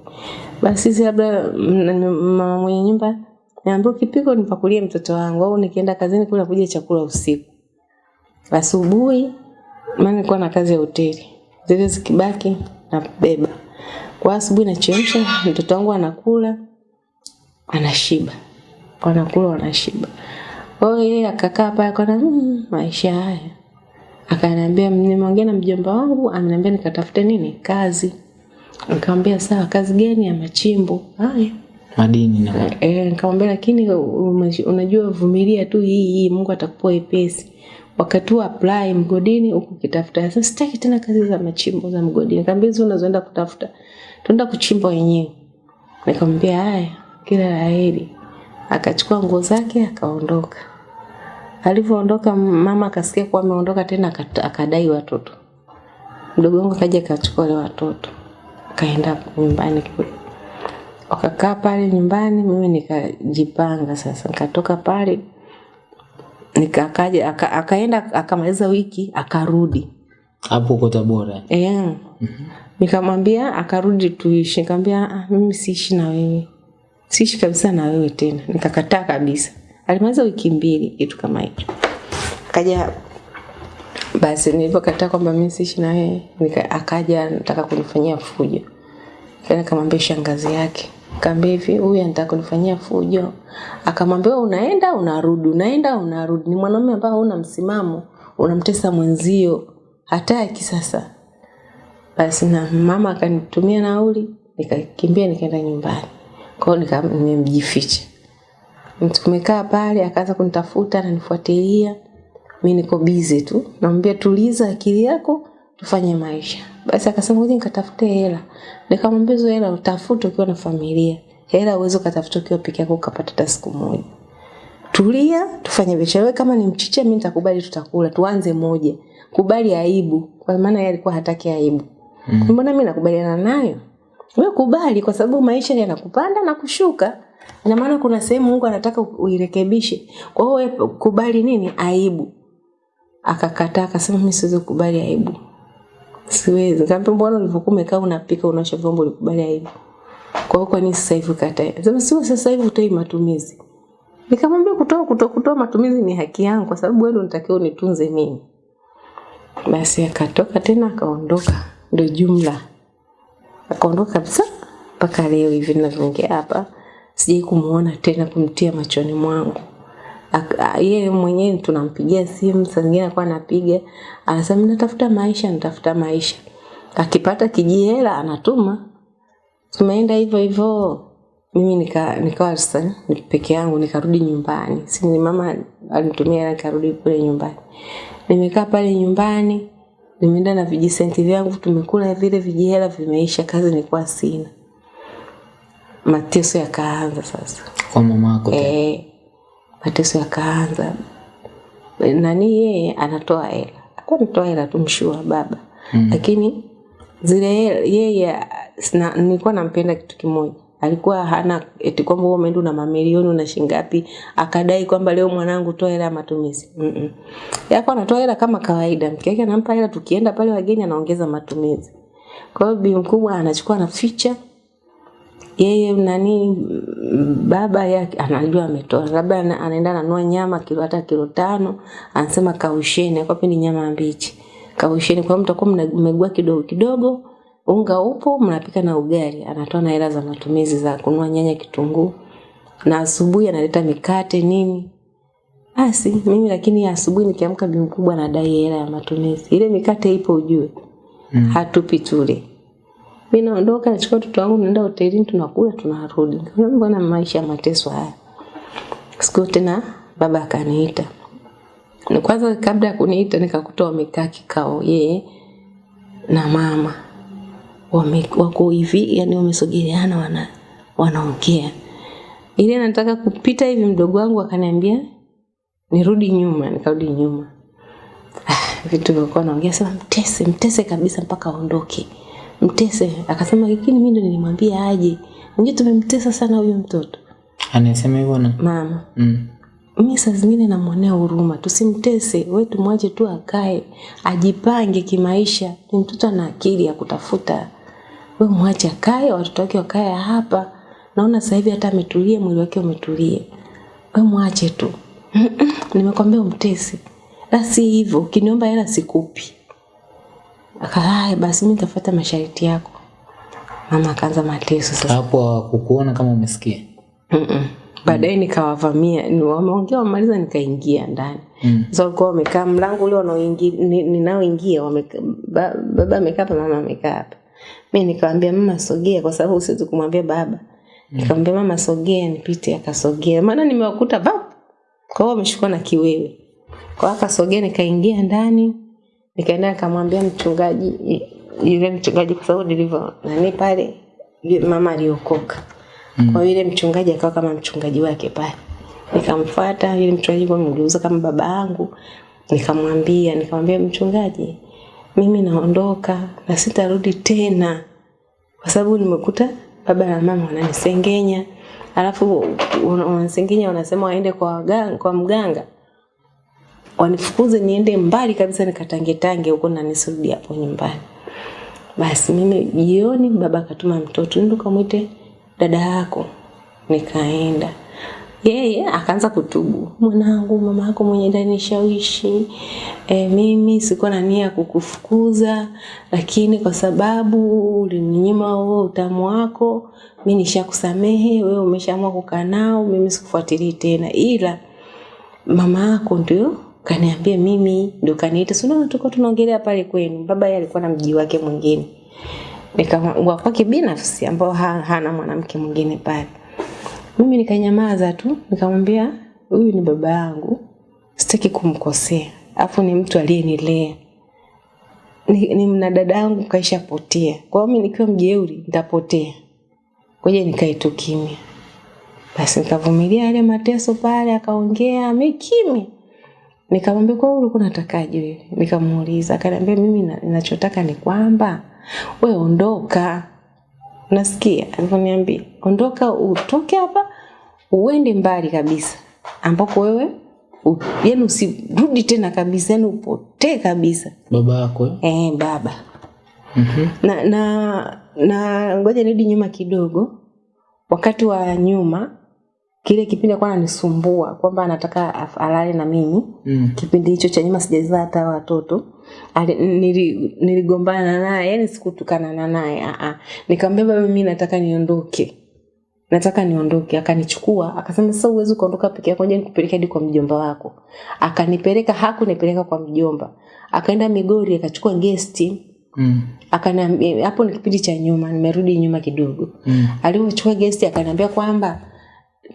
Basi sisi labda mama mwenye nyumba niambia kipiko nipakulie mtoto wangu au nikienda kazini kula kuja chakula usiku. Asubuhi maana nilikuwa na kazi ya hoteli. Zile zikibaki nabeba. Kwa asubuhi nachemsha mtoto wangu anakula anashiba. Wanakula wanashiba. Kwa hiyo yeye akakaa pale akaona mm, maisha haya akaniambia nimeongea na mjomba wangu ameniambia nikatafute nini kazi nikamwambia sawa kazi gani ya machimbo haya Madini na Eh, nikamwambia lakini unajua vumilia tu hii hii Mungu atakupa wepesi. Wakati wa apply mgodini huko kitafuta. Sasa sitaki tena kazi za machimbo za mgodini. Nikamwambia hizo unazoenda kutafuta. tunaenda kuchimba wenyewe. Nikamwambia haya, kila la heri. Akachukua nguo zake akaondoka. Alivyoondoka mama akasikia kuwa ameondoka tena akadai watoto. Mdogo wangu akaja akachukua wale watoto. Kaenda nyumbani kule. wakakaa pale nyumbani, mimi nikajipanga sasa, nikatoka pale nikakaja aka, akaenda akamaliza wiki akarudi hapo uko Tabora eh Mm -hmm. nikamwambia akarudi tuishi nikamwambia ah, mimi siishi na wewe siishi kabisa na wewe tena nikakataa kabisa alimaliza wiki mbili kitu kama hicho. Akaja basi nilipokataa kwamba mimi siishi na yeye akaja nataka kunifanyia fujo. Kaenda kamwambia shangazi yake. Kaambia hivi huyu anataka kunifanyia fujo. Akamwambia "Wewe unaenda unarudi unaenda unarudi. Ni mwanaume ambao una msimamo unamtesa mwenzio hataki sasa. Basi na mama akanitumia nauli nikakimbia nikaenda nyumbani. Kwao nimemjificha tumekaa pale akaanza kunitafuta ananifuatilia. Mimi niko busy tu. Namwambia tuliza akili yako tufanye maisha. Basi akasema ngoja nikatafute hela. Nikamwambia hizo hela utafute ukiwa na familia. Hela uweze kutafuta ukiwa peke yako ukapata hata siku moja. Tulia tufanye biashara. Wewe kama ni mchicha mimi nitakubali tutakula. Tuanze moja. Kubali aibu. Kwa maana yeye alikuwa hataki aibu. Mm. mbona mimi nakubaliana nayo? Wewe kubali kwa sababu maisha yanakupanda na kushuka ina maana kuna sehemu Mungu anataka uirekebishe. Kwa hiyo wewe kubali nini? Aibu. Akakataa akasema mimi siwezi kukubali aibu. Siwezi. Nikamwambia mbona ulivyokuwa umekaa unapika unaosha vyombo ulikubali aibu? Kwa hiyo kwa nini sasa hivi ukatae? Sema sio sasa hivi utoi matumizi. Nikamwambia kutoa kutoa kutoa matumizi ni haki yangu kwa sababu wewe unatakiwa unitunze mimi. Basi akatoka tena akaondoka. Ndio jumla. Akaondoka kabisa mpaka leo hivi ninavyoongea hapa sijai kumuona tena kumtia machoni mwangu. Yeye mwenyewe tunampigia simu saa zingine alikuwa anapiga. Anasema natafuta maisha natafuta maisha. Akipata kijihela anatuma. Tumeenda hivyo hivyo. Mimi nika nikawa sasa ni peke yangu nikarudi nyumbani. Si ni mama alinitumia nikarudi kule nyumbani. Nimekaa pale nyumbani nimeenda na vijisenti vyangu tumekula vile vijihela vimeisha kazi nilikuwa sina mateso yakaanza sasa. Kwa mama yako eh mateso yakaanza. Nani yeye anatoa hela? Alikuwa anatoa hela tumshua baba. Mm. lakini zile yeye sina- nilikuwa nampenda kitu kimoja. Alikuwa hana eti kwamba wewe umeenda na mamilioni una shingapi akadai kwamba leo mwanangu toa hela ya matumizi. Mm -mm. yako anatoa hela kama kawaida. Mke wake anampa hela tukienda pale wageni anaongeza matumizi. Kwa hiyo bi mkubwa anachukua na anaficha yeye nani baba yake anajua ametoa labda anaenda ananua nyama kilo hata kilo tano anasema kausheni kwa ni nyama mbichi. Kausheni kwa mtakuwa mmegua kidogo kidogo unga upo mnapika na ugali. Anatoa na hela za matumizi za kunua nyanya kitunguu na asubuhi analeta mikate nini. Basi mimi lakini asubuhi nikiamka bi mkubwa anadai hela ya matumizi. Ile mikate ipo ujue. Mm. hatupi tule mi naondoka nachukua watoto wangu naenda hotelini tunakula tunarudi. Nikamwambia, mbona maisha ya mateso haya? Siku tena baba akaniita. Ni kwanza kabla ya kuniita nikakuta wamekaa kikao yeye na mama. Wame, wako hivi yani wamesogeleana wana wanaongea. Ile nataka kupita hivi mdogo wangu akaniambia nirudi nyuma nikarudi nyuma. Ah, vitu vilikuwa naongea sema mtese mtese kabisa mpaka aondoke mtese. Akasema lakini mimi ndo nilimwambia aje? Unajua tumemtesa sana huyo mtoto. Anasema hivyo na? Mama. Mm. mi saa zingine namwonea huruma. Tusimtese. We tumwache tu akae. Ajipange kimaisha. Ni mtoto ana akili ya kutafuta. We mwache akae watoto wake wakae hapa. Naona sasa hivi hata ametulia mwili wake umetulia. We mwache tu. Nimekwambia umtese. La si hivyo. Ukiniomba hela sikupi akaa basi mi nitafuata masharti yako. Mama akaanza mateso sasa. Hapo hawakukuona kama umesikia? Mm-mm. baadaye nikawavamia wameongea wamaliza nikaingia ndani. Mm. sasa walikuwa wamekaa mlango ule ninaoingia ba- baba amekaa hapa mama amekaa hapa. Mi nikawambia mama sogea kwa sababu siwezi kumwambia baba. Nikamwambia mama sogea nipite. Akasogea. Maana nimewakuta baba, kwa hiyo wameshukua na kiwewe. Kwa hiyo akasogea nikaingia ndani nikaenda nikamwambia mchungaji yule mchungaji kwa sababu nilivyo nani pale mama aliokoka. Mm. kwa yule mchungaji akawa kama mchungaji wake pale. Nikamfuata yule mchungaji kwa mgeuza kama baba yangu. Nikamwambia nikamwambia mchungaji mimi naondoka na sitarudi tena. Kwa sababu nimekuta baba na mama wananisengenya. Alafu wanasengenya wanasema waende kwa, waganga, kwa mganga wanifukuze niende mbali kabisa nikatangetange huko na nisirudi hapo nyumbani. Basi mimi jioni baba akatuma mtoto ndio kamwite dada yako. Nikaenda. Yeye akaanza kutubu. Mwanangu mama yako mwenye ndani shawishi e, mimi sikuwa na nia kukufukuza lakini kwa sababu ulininyima huo utamu wako mimi nishakusamehe wewe umeshaamua kukaa nao mimi sikufuatilii tena. Ila mama yako ndio kaniambia mimi ndo kaniita. Si unaona tulikuwa tunaongelea pale kwenu? Baba yeye alikuwa na mji wake mwingine. Nikamwambia wa kwake binafsi ambao ha, hana mwanamke mwingine pale. Mimi nikanyamaza tu nikamwambia huyu ni baba yangu. Sitaki kumkosea. Afu ni mtu aliyenilea. Ni, ni mna dada yangu kaishapotea. Kwa hiyo mimi nikiwa mjeuri nitapotea. Ngoja nikae tu kimya. Basi nikavumilia yale mateso pale akaongea mimi kimya nikamwambia kwa ulikuwa unatakaje wewe nikamuuliza akaniambia mimi na- ninachotaka ni kwamba we ondoka nasikia alivyoniambia ondoka utoke hapa uende mbali kabisa ambako wewe yani yaani usirudi tena kabisa yaani upotee kabisa baba yako eh? baba. Mm -hmm. na na na ngoja nirudi nyuma kidogo wakati wa nyuma kile kipindi alikuwa ananisumbua kwamba anataka alale na mimi. Mm. kipindi hicho cha nyuma sijazaa hata watoto. Niligombana nili- naye yani sikutukanana naye nikamwambia baba mimi nataka niondoke. Nataka niondoke. Akanichukua akasema sasa uwezi ukaondoka peke yako ngoja nikupeleke hadi kwa mjomba wako. Akanipeleka hakunipeleka kwa mjomba. Akaenda migori akachukua gesti Mm. akaniambia hapo ni kipindi cha nyuma nimerudi nyuma kidogo. Mm. Alipochukua gesti akaniambia kwamba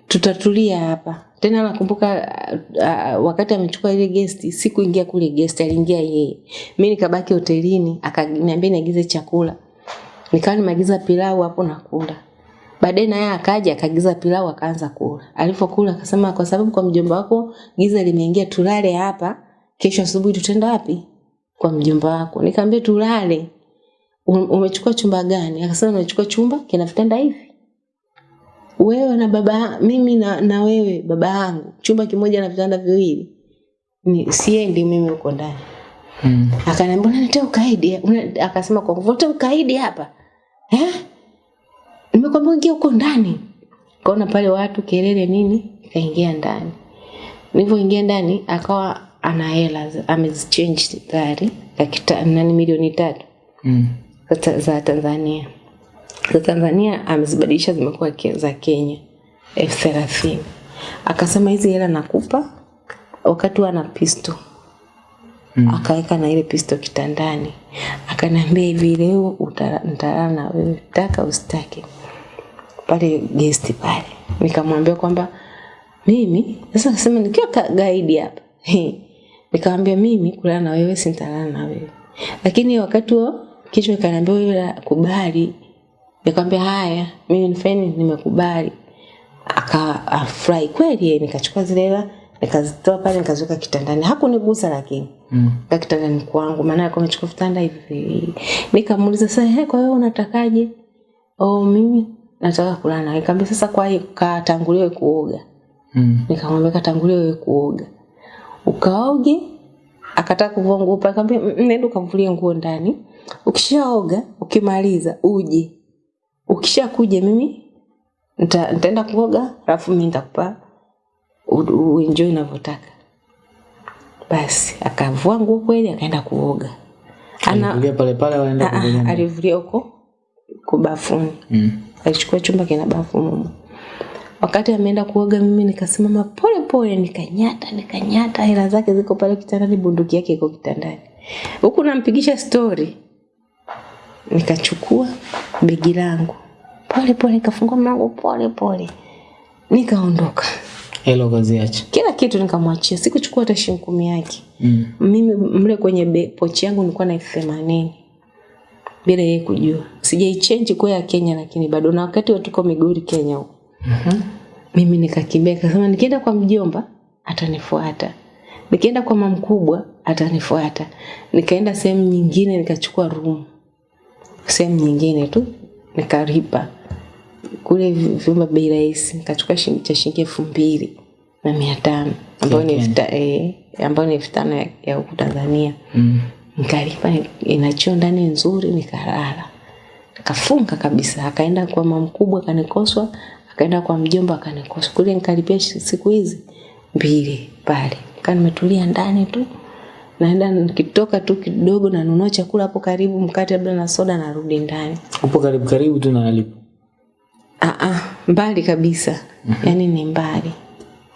tutatulia hapa. Tena nakumbuka uh, uh, wakati amechukua ile gesti sikuingia kule gesti aliingia yeye. Mi nikabaki hotelini akaniambia niagize chakula. Nikawa nimeagiza pilau hapo nakula baadaye naye akaja akaagiza pilau akaanza kula. Alivyokula akasema kwa sababu kwa mjomba wako giza limeingia tulale hapa. Kesho asubuhi tutaenda wapi? Kwa mjomba wako. Nikamwambia tulale. "Um- umechukua chumba gani? Akasema umechukua chumba kina vitanda hivi wewe na baba mimi na, na wewe baba yangu chumba kimoja na vitanda viwili. Ni siendi mimi huko ndani. Mm. akaniambia unanitea ukaidi? Una- akasema kwa nguvu "Unaletea ukaidi hapa. Eh nimekwambia ingia huko ndani. Kaona pale watu kelele nini kaingia ndani. Nilivyoingia ndani akawa ana hela amezichange tayari nani milioni tatu. Mm. za Tanzania. Za Tanzania amezibadilisha zimekuwa za Kenya elfu thelathini. Akasema hizi hela nakupa wakati wana pisto Mm. akaweka na ile pisto kitandani, akaniambia hivi, leo nitalala na wewe, taka usitake, pale gesti pale. Nikamwambia kwamba mimi sasa, nasema nikiwa ka- gaidi hapa nikamwambia mimi kulala na wewe sintalala na wewe, lakini wakati huo kichwa ikaniambia wewe kubali. Nikamwambia haya, mimi nifeni nimekubali. Akafurahi kweli, yeye. nikachukua zile hela nikazitoa pale nikaziweka kitandani, hakunigusa lakini Mm. Kwa kitandani kwangu, maana alikuwa amechukua vitanda hivi. Nikamuuliza sasa, he, kwa hiyo unatakaje? Oh, mimi nataka kulala. Nikamwambia sasa, kwa hiyo katanguliwe kuoga. Mm. Nikamwambia katanguliwe wewe kuoga, ukaoge. Akataka kuvua nguo pale, nikamwambia "Mm, nenda ukamvulie nguo ndani. Ukishaoga ukimaliza uje, ukishakuja mimi nita, nitaenda kuoga, alafu mimi nitakupa uenjoy unavyotaka. Basi akavua nguo kweli, akaenda kuoga. Ana pale pale waenda Ah, ah, alivulia huko kubafuni Mm. alichukua chumba kina bafu mumu Wakati ameenda kuoga, mimi nikasimama pole pole, nikanyata nikanyata, hela zake ziko pale kitandani, bunduki yake iko kitandani, huku nampigisha stori. Nikachukua begi langu pole pole, nikafungua mlango pole pole, nikaondoka. Hela ukaziacha. Kila kitu nikamwachia, sikuchukua hata shilingi kumi yake. Mm. Mimi mle kwenye be- pochi yangu nilikuwa na elfu themanini bila yeye kujua. Sijaichange kwa ya Kenya, lakini bado na wakati wa tuko Migori Kenya huko mm -hmm. mimi nikakimbia, nikasema nikienda kwa mjomba atanifuata, nikienda kwa mama mkubwa atanifuata. Nikaenda sehemu nyingine nikachukua room sehemu nyingine tu nikalipa, kule vyumba bei rahisi nikachukua shilingi cha shilingi elfu mbili na mia tano ambayo ni elfu eh, ambayo ni elfu tano ya- ya huku Tanzania. Mm. nikalipa ina choo ndani nzuri nikalala. Kafunga kabisa akaenda kwa mama mkubwa akanikoswa akaenda kwa mjomba akanikoswa. Kule nikalipia siku hizi mbili pale. Kaa nimetulia ndani tu naenda nikitoka tu kidogo nanunua chakula hapo karibu mkate labda na soda narudi ndani. Upo karibu karibu tu na alipo Ah, ah, mbali kabisa. Yaani ni mbali.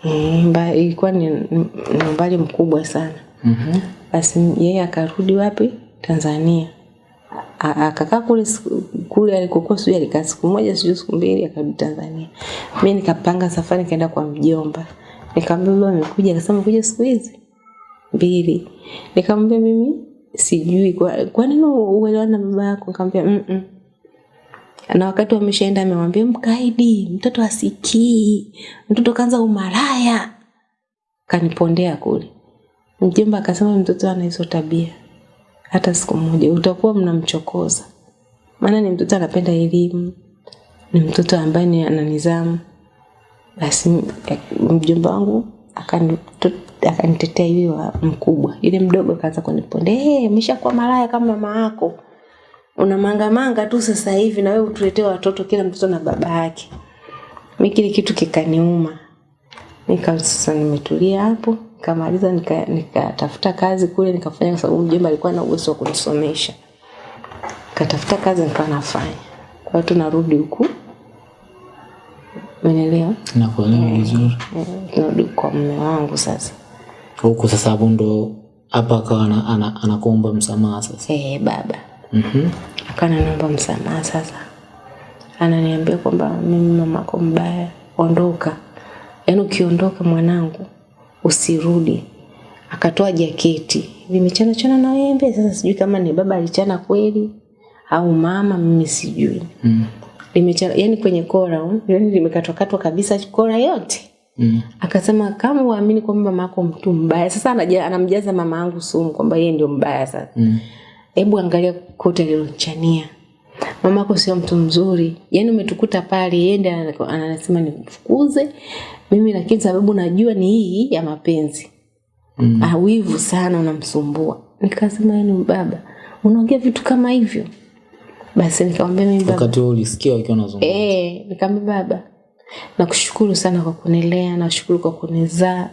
Eh, mba- ilikuwa ni, ni umbali mkubwa sana. Mhm. basi yeye akarudi wapi? Tanzania. A- akakaa kule kule alikokuwa sijui alikaa siku moja sijui siku mbili akarudi tanzania. Mi nikapanga safari nikaenda kwa mjomba. Nikamwambia baba amekuja. Akasema amekuja siku hizi? Mbili. Nikamwambia mimi sijui. Kwa, kwa nini uelewana na baba yako? Nikamwambia mm -mm na wakati wameshaenda amemwambia mkaidi mtoto asikii mtoto kaanza umaraya kanipondea kule. Mjomba akasema mtoto ana hizo tabia. Hata siku moja utakuwa mnamchokoza. Maana ni mtoto anapenda elimu ni mtoto ambaye ni ana nidhamu. Basi eh, mjomba wangu akanitetea yule wa mkubwa. Yule mdogo akaanza kunipondea hey, ameshakuwa malaya kama mama yako una mangamanga tu sasa hivi na wewe utuletee watoto kila mtoto na baba yake. Mimi kile kitu kikaniuma. Nika sasa nimetulia hapo nikamaliza nikatafuta nika- kazi kule nikafanya kwa sababu mjomba alikuwa na uwezo wa kunisomesha. Nikatafuta kazi nikawa nafanya. Kwa hiyo tunarudi huku. Umeelewa? Nakuelewa vizuri. Eh, tunarudi kwa mume wangu sasa. Huku sasa hapo ndo hapa akawa ana- ana- anakuomba msamaha sasa. Eh baba Mhm. akawa ananiomba msamaha sasa ananiambia kwamba mimi mamako mbaya ondoka yaani ukiondoka mwanangu usirudi akatoa jaketi vimechana chana na wembe sasa sijui kama ni baba alichana kweli au mama mimi sijui Mm. limechana yani kwenye kora yani limekatwakatwa kabisa kora yote Mm. akasema kama uamini kwamba mama yako mtu mbaya sasa anamjaza mama yangu sumu kwamba yeye ndio mbaya sasa Mm. Hebu angalia kote alilonchania mamako sio mtu mzuri. Yaani umetukuta pale yende anasema nimfukuze. Mimi lakini sababu najua ni hii ya mapenzi. Mm. awivu sana unamsumbua. Nikasema yani baba unaongea vitu kama hivyo. Basi nikamwambia mimi baba. Wakati ulisikia wakiwa nazungumza Eh, nikamwambia baba, nakushukuru sana kwa kunilea, nashukuru kwa kunizaa.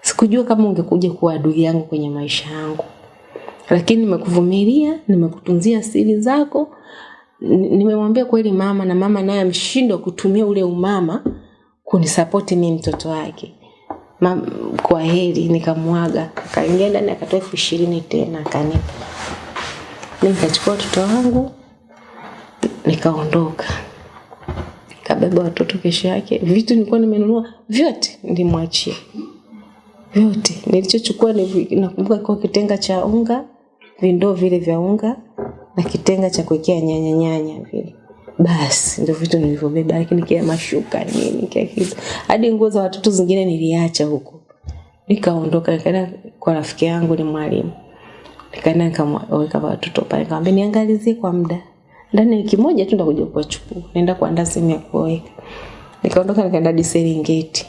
Sikujua kama ungekuja kuwa adui yangu kwenye maisha yangu, lakini nimekuvumilia, nimekutunzia siri zako. Nimemwambia kweli mama, na mama naye ameshindwa kutumia ule umama kunisapoti mimi mtoto wake. Ma, kwa heri nikamwaga, akaingia ndani akatoa elfu ishirini tena akanipa. mi nikachukua watoto wangu nikaondoka kabeba watoto kesho yake vitu nilikuwa nimenunua vyote nilimwachia vyote nilichochukua ni nakumbuka kwa kitenga cha unga vindoo vile vya unga na kitenga cha kuwekea nyanya nyanya vile. Basi ndio vitu nilivyobeba lakini kila mashuka nini kila kitu. Hadi nguo za watoto zingine niliacha huko. Nikaondoka nikaenda kwa rafiki yangu ni mwalimu. Nikaenda nikamweka watoto pale nikamwambia niangalizie kwa muda. Ndani wiki moja tu ndakuja kuwachukua. Naenda kuandaa sehemu ya kuweka nikaondoka nikaenda hadi Serengeti.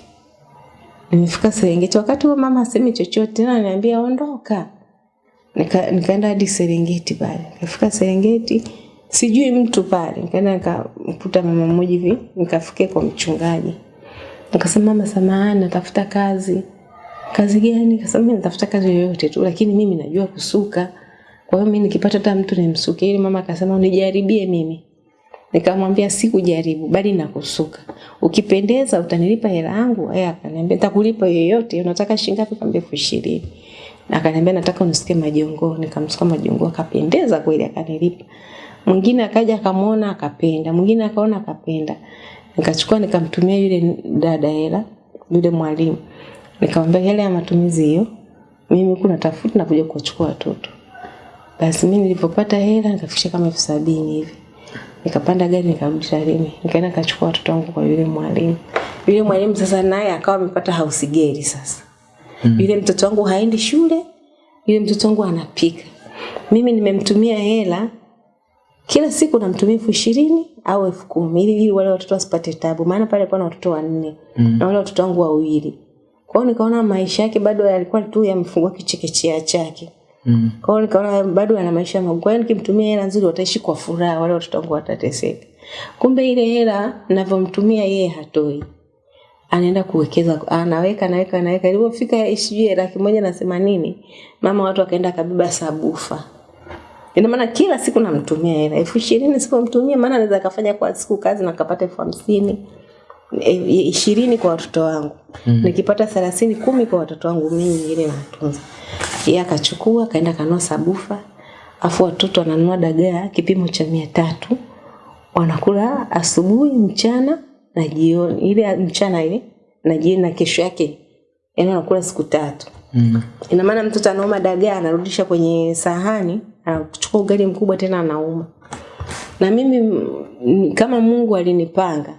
Nimefika Serengeti wakati huo mama asemi chochote tena ananiambia ondoka nika, nikaenda hadi Serengeti pale. Nikafika Serengeti sijui mtu pale. Nikaenda nikamkuta mama mmoja hivi nikafikia kwa mchungaji. Nikasema mama samahani natafuta kazi. Kazi gani? Nikasema mimi natafuta kazi yoyote tu lakini mimi najua kusuka. Kwa hiyo mimi nikipata hata mtu nimsuke ili mama akasema unijaribie mimi. Nikamwambia sikujaribu bali nakusuka. Ukipendeza utanilipa hela yangu. Yeye akaniambia nitakulipa yoyote unataka shilingi ngapi? Kaambia elfu akaniambia nataka unisikie majongo nikamsikia majongo akapendeza kweli akanilipa. Mwingine akaja akamwona akapenda. Mwingine akaona akapenda. Nikachukua nikamtumia yule dada hela yule mwalimu. Nikamwambia hela ya matumizi hiyo mimi huku natafuta na kuja kuwachukua watoto. Basi mimi nilipopata hela nikafikisha kama elfu sabini hivi. Nikapanda gari nikarudi Tarime nikaenda nikachukua watoto wangu kwa yule mwalimu. Yule mwalimu sasa naye akawa amepata house girl sasa mm. yule mtoto wangu haendi shule yule mtoto wangu anapika mimi nimemtumia hela kila siku namtumia elfu ishirini au elfu kumi ili ili wale watoto wasipate tabu, maana pale alikuwa na watoto wanne mm. na wale watoto wangu wawili. Kwa hiyo nikaona maisha yake bado yalikuwa tu yamefungua kichekechea chake. Mm. Kwa hiyo nikaona bado ana maisha magumu. Kwa hiyo nikimtumia hela nzuri wataishi kwa furaha, wale watoto wangu watateseka. Kumbe ile hela ninavyomtumia yeye hatoi. Anaenda kuwekeza, anaweka anaweka anaweka. Ilipofika sijui laki moja na themanini, mama watu akaenda akabeba sabufa. Ina maana kila siku namtumia hela elfu ishirini sipomtumia, maana anaweza akafanya kwa siku kazi na kapata elfu hamsini e, ishirini kwa watoto wangu mm. nikipata thelathini kumi kwa watoto wangu mimi nyingine natunza. Yeye akachukua akaenda kanua sabufa, afu watoto wananunua dagaa kipimo cha mia tatu wanakula asubuhi, mchana na jioni, ile mchana ile na jioni na kesho yake, yani anakula siku tatu. Mm. Ina maana mtoto anauma dagaa anarudisha kwenye sahani, anachukua ugali mkubwa tena anauma. Na mimi kama Mungu alinipanga,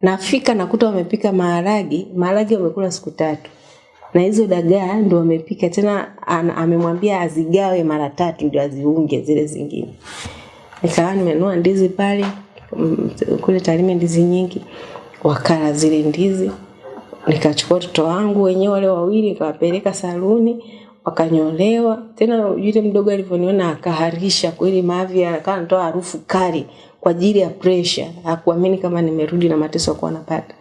nafika nakuta wamepika maharagi, maharagi wamekula siku tatu. Na hizo dagaa ndo wamepika tena, amemwambia azigawe mara tatu ndio aziunge zile zingine. Nikawa nimenua ndizi pale kule Tarime, ndizi nyingi, wakala zile ndizi nikachukua watoto wangu wenyewe wale wawili nikawapeleka saluni wakanyolewa. Tena yule mdogo alivyoniona akaharisha kweli, mavi akawa anatoa harufu kali kwa ajili ya pressure. Hakuamini kama nimerudi na mateso alikuwa anapata.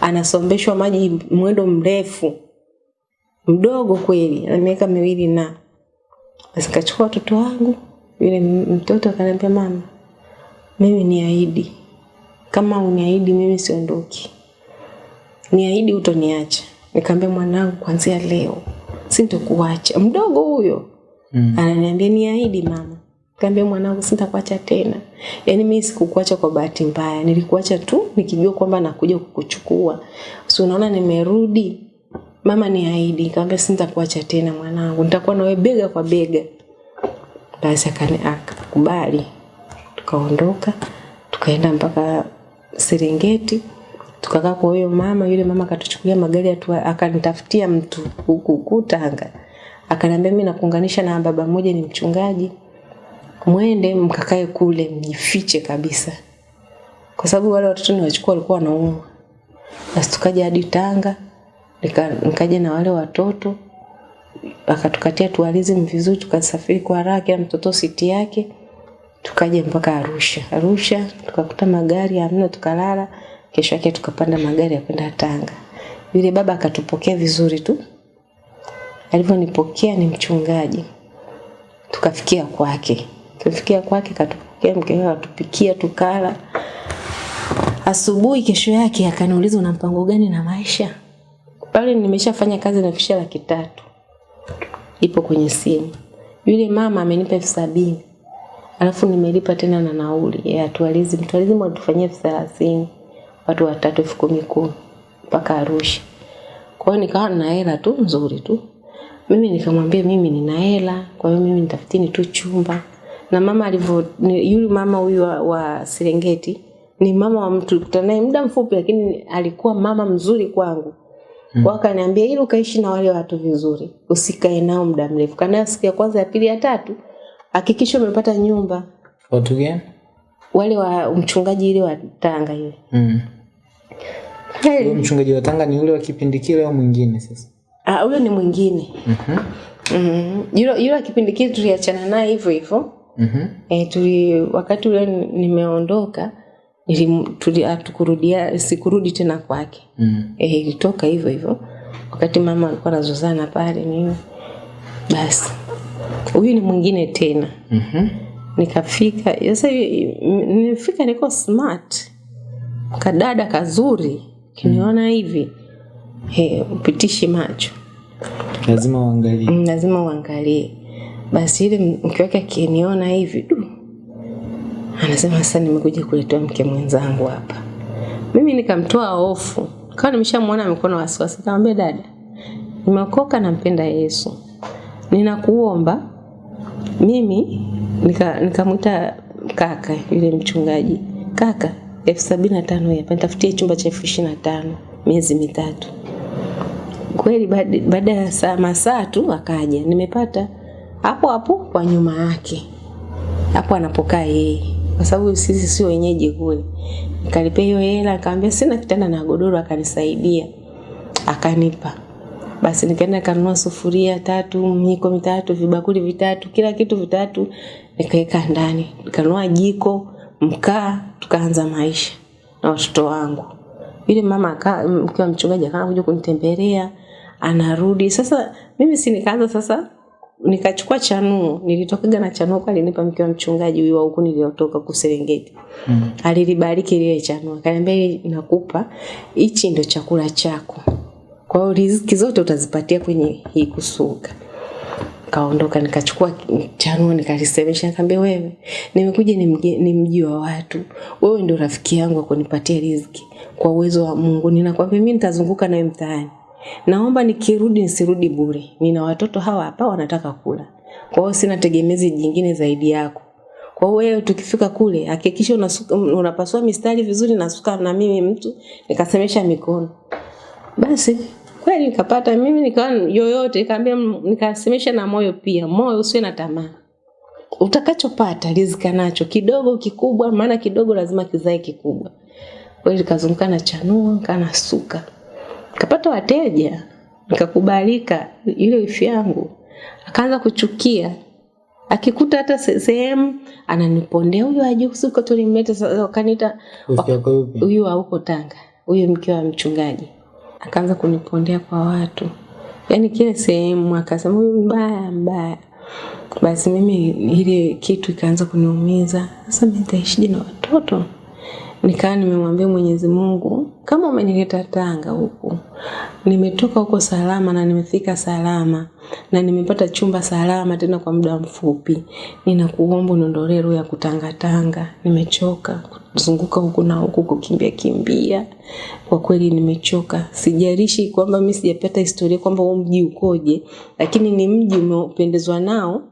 Anasombeshwa maji mwendo mrefu, mdogo kweli, ana miaka miwili na basi kachukua watoto wangu, yule mtoto akaniambia, mama, mimi niahidi, kama uniahidi mimi siondoki niahidi utoniacha. Nikamwambia mwanangu, kuanzia leo sintokuacha. Mdogo huyo Mm. ananiambia niahidi mama. Nikamwambia mwanangu, sitakuacha tena. Yaani mimi sikukuacha kwa bahati mbaya, nilikuacha tu nikijua kwamba nakuja kukuchukua. Si unaona nimerudi, mama niahidi. Nikamwambia sitakuacha tena mwanangu, nitakuwa nawe bega kwa bega. Basi akakubali, tukaondoka tukaenda mpaka Serengeti tukakaa kwa huyo mama. Yule mama akatuchukulia magari atua, akanitafutia mtu huku huku Tanga, akaniambia mimi nakuunganisha na baba mmoja ni mchungaji, mwende mkakae kule mjifiche kabisa, kwa sababu wale watoto niwachukua walikuwa wanaumwa. Basi tukaja hadi Tanga, nika, nikaja na wale watoto akatukatia tualizi vizuri, tukasafiri kwa haraka, kila mtoto siti yake tukaja mpaka Arusha. Arusha tukakuta magari hamna, tukalala. Kesho yake tukapanda magari ya kwenda Tanga. Yule baba akatupokea vizuri tu, alivyonipokea ni mchungaji, tukafikia kwake. Tulifikia kwake, katupokea mke wake, atupikia tukala. Asubuhi kesho yake akaniuliza una mpango gani na maisha? Pale nimeshafanya kazi nafikisha laki tatu ipo kwenye simu. Yule mama amenipa elfu sabini alafu nimelipa tena na nauli ya tualizi mtualizi watufanyia elfu thelathini watu watatu elfu kumi kumi mpaka Arusha. Kwa hiyo nikawa na hela tu nzuri tu. Mimi nikamwambia mimi nina hela, kwa hiyo mimi nitafutini tu chumba. Na mama alivyo yule mama huyu wa, wa Serengeti ni mama wa mtu tulikutana naye muda mfupi, lakini alikuwa mama mzuri kwangu. hmm. Wakaniambia akaniambia ili ukaishi na wale watu vizuri, usikae nao muda mrefu. Kana siku ya kwanza, ya pili, ya tatu, hakikisha umepata nyumba. Watu gani? Wale wa mchungaji ile wa Tanga yule. Mm. Hey. mchungaji wa Tanga ni yule wa kipindi kile au mwingine sasa? Ah, huyo ni mwingine. Mhm. Mm. Yule yule wa kipindi kile tuliachana naye hivyo hivyo. Mhm. Mm eh, tuli wakati ule nimeondoka ili tuli atukurudia sikurudi tena kwake. Mm. Eh, ilitoka hivyo hivyo. Wakati mama alikuwa anazozana pale nini. Basi. Huyu ni mwingine tena. Mhm. Nikafika sasa nimefika nilifika niko smart. Kadada kazuri. Kiniona hivi. He, upitishi macho. Lazima uangalie. Mm, lazima uangalie. Basi ile mke wake akiniona hivi du, anasema sasa nimekuja kuletewa mke mwenzangu hapa. Mimi nikamtoa hofu, kawa nimeshamwona amekuwa na wasiwasi, nikamwambia dada, nimeokoka, nampenda Yesu, ninakuomba mimi nikamwita nika kaka yule mchungaji, kaka, elfu sabini na tano hapa, nitafutie chumba cha elfu ishirini na tano miezi mitatu. Kweli baada ya saa masaa tu akaja. Nimepata hapo hapo kwa nyuma yake hapo anapokaa yeye. Kwa sababu sisi sio wenyeji kule. Nikalipia hiyo hela, akamwambia sina kitanda na godoro, akanisaidia. Akanipa. Basi nikaenda kanunua sufuria tatu, miko mitatu, vibakuli vitatu, kila kitu vitatu, nikaweka ndani. Nikanunua jiko, mkaa, tukaanza maisha na watoto wangu. Yule mama aka mke wa mchungaji akaanza kuja kunitembelea, anarudi. Sasa mimi si nikaanza sasa nikachukua chanuo, nilitokaga na chanuo kwa alinipa mke wa mchungaji huyu wa huku niliotoka kuserengeti. Mm. Alilibariki lile chanuo. Akaniambia nakupa, hichi ndo chakula chako. Kwa hiyo riziki zote utazipatia kwenye hii kusuka. Kaondoka nikachukua chanuo nikalisemesha, nikamwambia wewe, nimekuja ni, mge, ni mji wa watu, wewe ndio rafiki yangu wa kunipatia riziki kwa uwezo wa Mungu. Ninakwambia mimi nitazunguka nawe mtaani, naomba nikirudi nisirudi bure. Nina watoto hawa hapa wanataka kula, kwa hiyo sina tegemezi jingine zaidi yako. Kwa hiyo wewe tukifika kule hakikisha unasuka, unapasua mistari vizuri, nasuka na mimi mtu nikasemesha mikono. Basi kweli nikapata mimi nikawa yoyote, nikaambia nikasemesha na moyo pia, moyo usiwe na tamaa. Utakachopata rizika nacho kidogo kikubwa, maana kidogo lazima kizae kikubwa. Kweli nikazunguka na chanua, kana suka. Nikapata wateja, nikakubalika. ile wifi yangu akaanza kuchukia, akikuta hata sehemu ananipondea, huyu ajusi kusuka, tulimleta wakaniita huyu huko Tanga, huyu mke wa mchungaji akaanza kunipondea kwa watu, yaani kile sehemu akasema huyu mbaya mbaya. Basi mimi ile kitu ikaanza kuniumiza. Sasa mimi nitaishije na watoto? Nikawa nimemwambia Mwenyezi Mungu, kama umenileta Tanga huku, nimetoka huko salama na nimefika salama na nimepata chumba salama tena kwa muda mfupi, ninakuomba uniondolee roho ya kutangatanga. Nimechoka kuzunguka huku na huku, kukimbia kimbia. Kwa kweli nimechoka. Sijalishi kwamba mimi sijapata historia kwamba huo mji ukoje, lakini ni mji umependezwa nao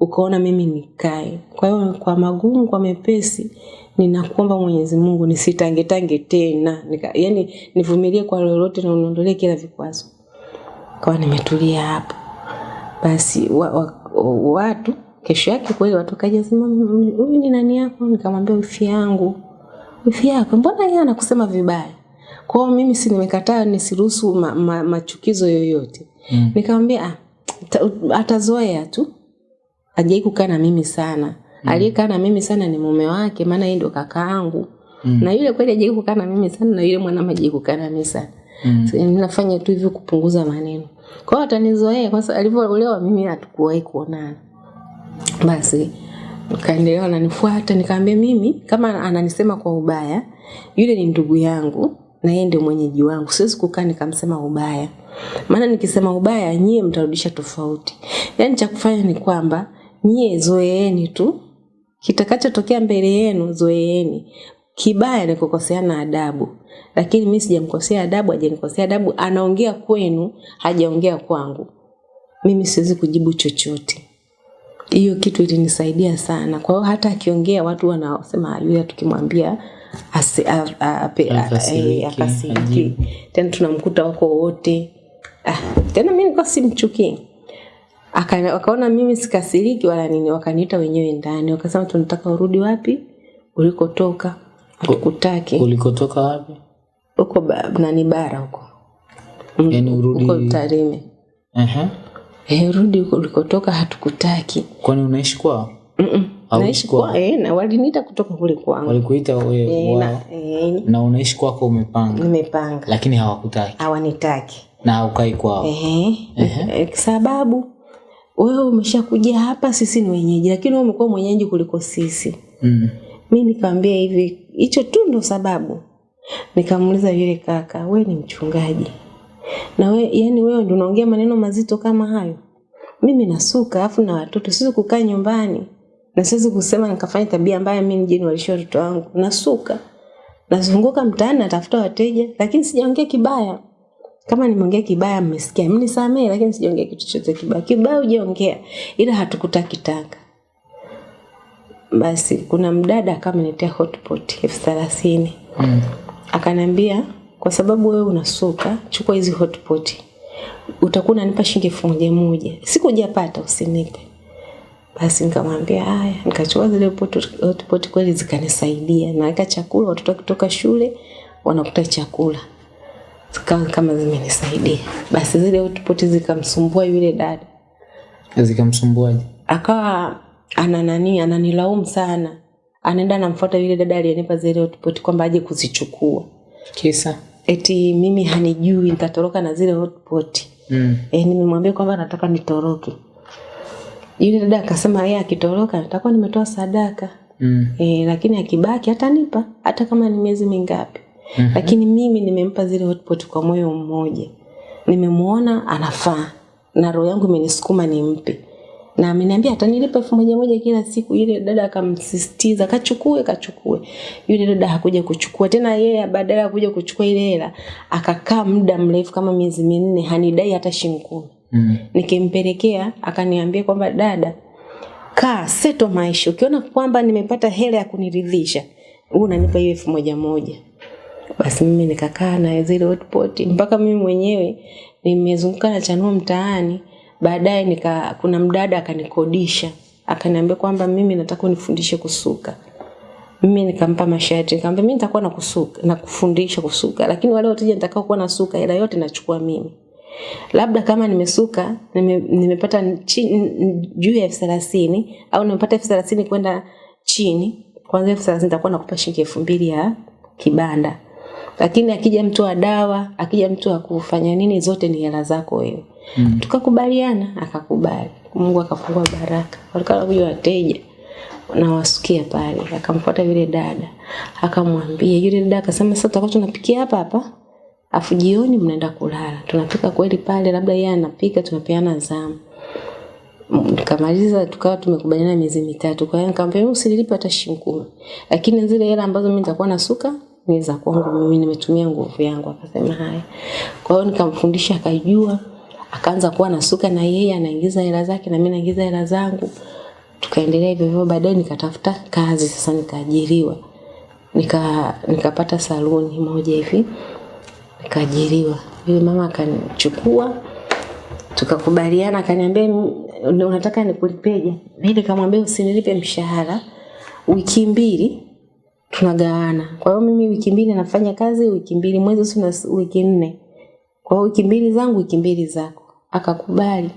ukaona mimi nikae. Kwa hiyo kwa magumu, kwa mepesi, ninakuomba Mwenyezi Mungu nisitangetange tena. Nika, yani nivumilie kwa lolote na uniondolee kila vikwazo. Kwa nimetulia hapo. Basi wa, wa, watu kesho yake kweli watu kaja sema huyu ni nani yako? Nikamwambia wifi yangu. Wifi yako mbona yeye anakusema vibaya? Kwa hiyo mimi si nimekataa nisiruhusu ma, ma, machukizo yoyote. Mm. Nikamwambia ah, atazoea tu. ajai kukaa na mimi sana. Mm. Aliyekaa na mimi sana ni mume wake maana yeye ndo kakaangu. Mm. Na yule kweli hajai kukaa na mimi sana na yule mwanamke hajai kukaa na mimi sana. Mm. So, nafanya tu hivyo kupunguza maneno. Kwa hiyo atanizoea kwa sababu alivyoolewa mimi hatukuwahi kuonana. Basi kaendelea ananifuata, nikaambia mimi kama ananisema kwa ubaya, yule ni ndugu yangu na yeye ndio mwenyeji wangu. Siwezi kukaa nikamsema ubaya. Maana nikisema ubaya nyie mtarudisha tofauti. Yaani cha kufanya ni kwamba nyie zoeeni tu. Kitakachotokea mbele yenu zoeeni. Kibaya ni kukoseana adabu. Lakini mimi sijamkosea adabu, hajanikosea adabu, anaongea kwenu, hajaongea kwangu. Mimi siwezi kujibu chochote. Hiyo kitu ilinisaidia sana. Kwa hiyo hata akiongea watu wanasema yule tukimwambia akasiriki. Tena tunamkuta wako wote. Ah, tena mimi nilikuwa simchukii. Aka, wakaona mimi sikasiriki wala nini, wakaniita wenyewe ndani, wakasema tunataka urudi wapi ulikotoka, hatukutaki. Ulikotoka wapi? Huko nani bara huko. Yaani urudi Huko Tarime. Aha. Eh, rudi huko ulikotoka hatukutaki. Kwani unaishi kwao? Mm -mm. Naishi kwa eh, na waliniita kutoka kule kwangu. Walikuita wewe wa, na, eh, na unaishi kwako umepanga, nimepanga. lakini hawakutaki Hawanitaki. na haukai kwao. Eh. Eh, sababu wewe umeshakuja hapa, sisi ni wenyeji, lakini wewe umekuwa mwenyeji kuliko sisi. Mm. Mi nikamwambia hivi, hicho tu ndo sababu. Nikamuuliza yule kaka, we ni mchungaji na we, yani wewe ndio unaongea maneno mazito kama hayo? Mimi nasuka afu na watoto, siwezi kukaa nyumbani na siwezi kusema nikafanya tabia mbaya, mimi nije niwalishe watoto wangu. Nasuka, nazunguka mtaani, natafuta wateja, lakini sijaongea kibaya. Kama nimeongea kibaya, mmesikia, mnisamehe, lakini sijaongea kitu chochote kibaya. Kibaya hujaongea, ila hatukutaki taka Basi kuna mdada akamletea hotpot elfu thelathini Mm. akaniambia kwa sababu wewe unasuka, chukua hizi hotpot, utakuwa unanipa shilingi elfu moja moja. Sikujapata, usinipe. Basi nikamwambia haya, nikachukua zile hotpot kweli zikanisaidia. Naweka chakula, watoto wakitoka shule wanakuta chakula, zikawa kama zimenisaidia. Basi zile hotpot zikamsumbua yule dada, Zikamsumbuaje? akawa ana nani, ananilaumu sana, anaenda anamfuata yule dada aliyenipa zile hotpot kwamba aje kuzichukua, Kisa? Eti mimi hanijui, nitatoroka na zile hotpot. Mm. E, nimemwambia kwamba nataka nitoroke. Yule dada akasema yeye akitoroka nitakuwa nimetoa sadaka. Mm. E, lakini akibaki atanipa hata kama ni miezi mingapi. Mm-hmm. Lakini mimi nimempa zile hotpot kwa moyo mmoja. Nimemuona anafaa na roho yangu imenisukuma nimpe. Na ameniambia atanilipa elfu moja moja kila siku. Yule dada akamsisitiza kachukue kachukue. Yule dada hakuja kuchukua tena, yeye badala ya kuja kuchukua ile hela akakaa muda mrefu kama miezi minne hanidai hata shilingi kumi. Mm. Nikimpelekea akaniambia kwamba dada, kaa seto maisha, ukiona kwamba nimepata hela ya kuniridhisha, wewe unanipa hiyo elfu moja moja. Basi mimi nikakaa na zile hotpot mpaka mimi mwenyewe nimezunguka na chanua mtaani. Baadaye nika kuna mdada akanikodisha, akaniambia kwamba mimi nataka unifundishe kusuka. Mimi nikampa mashati nikamwambia mimi nitakuwa nakusuka na kufundisha kusuka, lakini wale wateja nitakao kuwa nasuka hela yote nachukua mimi. Labda kama nimesuka nime, nimepata juu ya elfu thelathini au nimepata elfu thelathini kwenda chini kwanza elfu thelathini nitakuwa nakupa shilingi elfu mbili ya kibanda. Lakini akija mtu wa dawa akija mtu wa kufanya nini zote ni hela zako wewe mm. tukakubaliana akakubali. Mungu akafungua baraka. Walikuwa wanakuja wateja nawasukia pale. Akamfuata yule dada akamwambia yule dada akasema sasa tutakuwa tunapikia hapa hapa afu jioni mnaenda kulala. Tunapika kweli pale labda yeye anapika tunapeana zamu. Nikamaliza, tukawa tumekubaliana miezi mitatu. Kwa hiyo nikamwambia mimi usinilipe hata shilingi kumi. Lakini zile hela ambazo mimi nitakuwa nasuka ni za kwangu mimi nimetumia nguvu yangu. Akasema haya. Kwa hiyo nikamfundisha akajua akaanza kuwa nasuka na yeye anaingiza hela zake na mimi naingiza hela zangu. Tukaendelea hivyo hivyo baadaye nikatafuta kazi. Sasa nikaajiriwa. Nika nikapata saluni moja hivi. Nikaajiriwa. Yule mama akanichukua. Tukakubaliana akaniambia unataka nikulipeje? Mimi nikamwambia usinilipe mshahara. Wiki mbili tunagawana. Kwa hiyo mimi wiki mbili nafanya kazi wiki mbili mwezi sina wiki nne. Kwa hiyo wiki mbili zangu wiki mbili zako akakubali.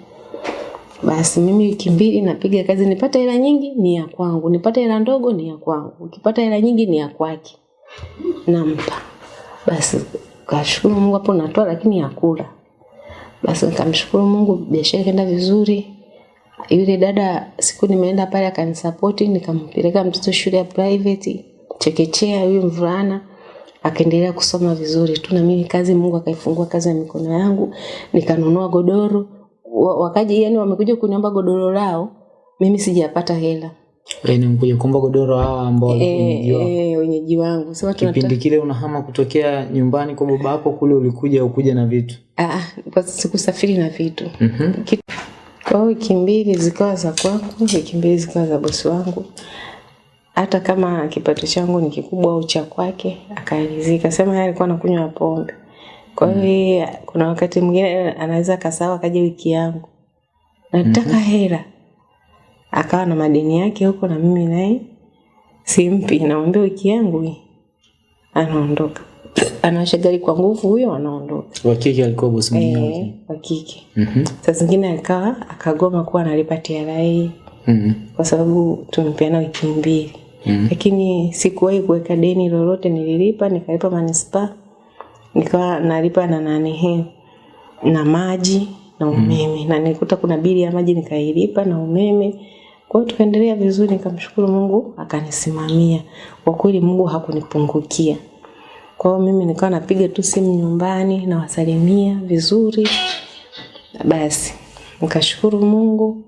Basi mimi wiki mbili napiga kazi nipate hela nyingi ni ya kwangu. Nipate hela ndogo ni ya kwangu. Ukipata hela nyingi ni ya kwake. Nampa. Basi kashukuru mungu hapo natoa lakini ya kula basi nikamshukuru mungu biashara ikaenda vizuri. Yule dada siku nimeenda pale akanisapoti nikampeleka mtoto shule ya private chekechea huyu mvulana akaendelea kusoma vizuri tu na mimi kazi mungu akaifungua kazi ya mikono yangu nikanunua godoro Wakaji yani wamekuja kuniomba godoro lao mimi sijapata hela Yaani mkuja kuomba godoro hawa ambao walikuwa eh wenyeji wangu sasa watu Kipindi kile unahama kutokea nyumbani kwa baba yako kule ulikuja ukuja na vitu. Ah, kwa sikusafiri na vitu. Mhm. Ki- Kwa wiki mbili zikawa za kwangu, wiki mbili zikawa za bosi wangu. Hata kama kipato changu ni kikubwa au cha kwake, akaridhika. Sema yeye alikuwa anakunywa pombe. Kwa hiyo mm. kuna wakati mwingine anaweza kasawa kaje wiki yangu. Nataka mm -hmm. hela. Akawa na madeni yake huko na mimi naye simpi, namwambia wiki yangu hii. Anaondoka. Anawasha gari kwa nguvu huyo anaondoka. Wa kike alikuwa bosi mwenyewe. Eh, wa kike. Mhm. Saa zingine akawa akagoma kuwa analipa TRA mm -hmm. kwa sababu tumepeana wiki mbili. Mhm. Lakini sikuwahi kuweka deni lolote, nililipa nikalipa manispaa, nikawa nalipa na nani he na maji na umeme mm. na nilikuta kuna bili ya maji nikailipa na umeme. Kwa hiyo tukaendelea vizuri, nikamshukuru Mungu akanisimamia. Kwa kweli Mungu hakunipungukia. Kwa hiyo mimi nikawa napiga tu simu nyumbani nawasalimia vizuri. Basi nikashukuru Mungu,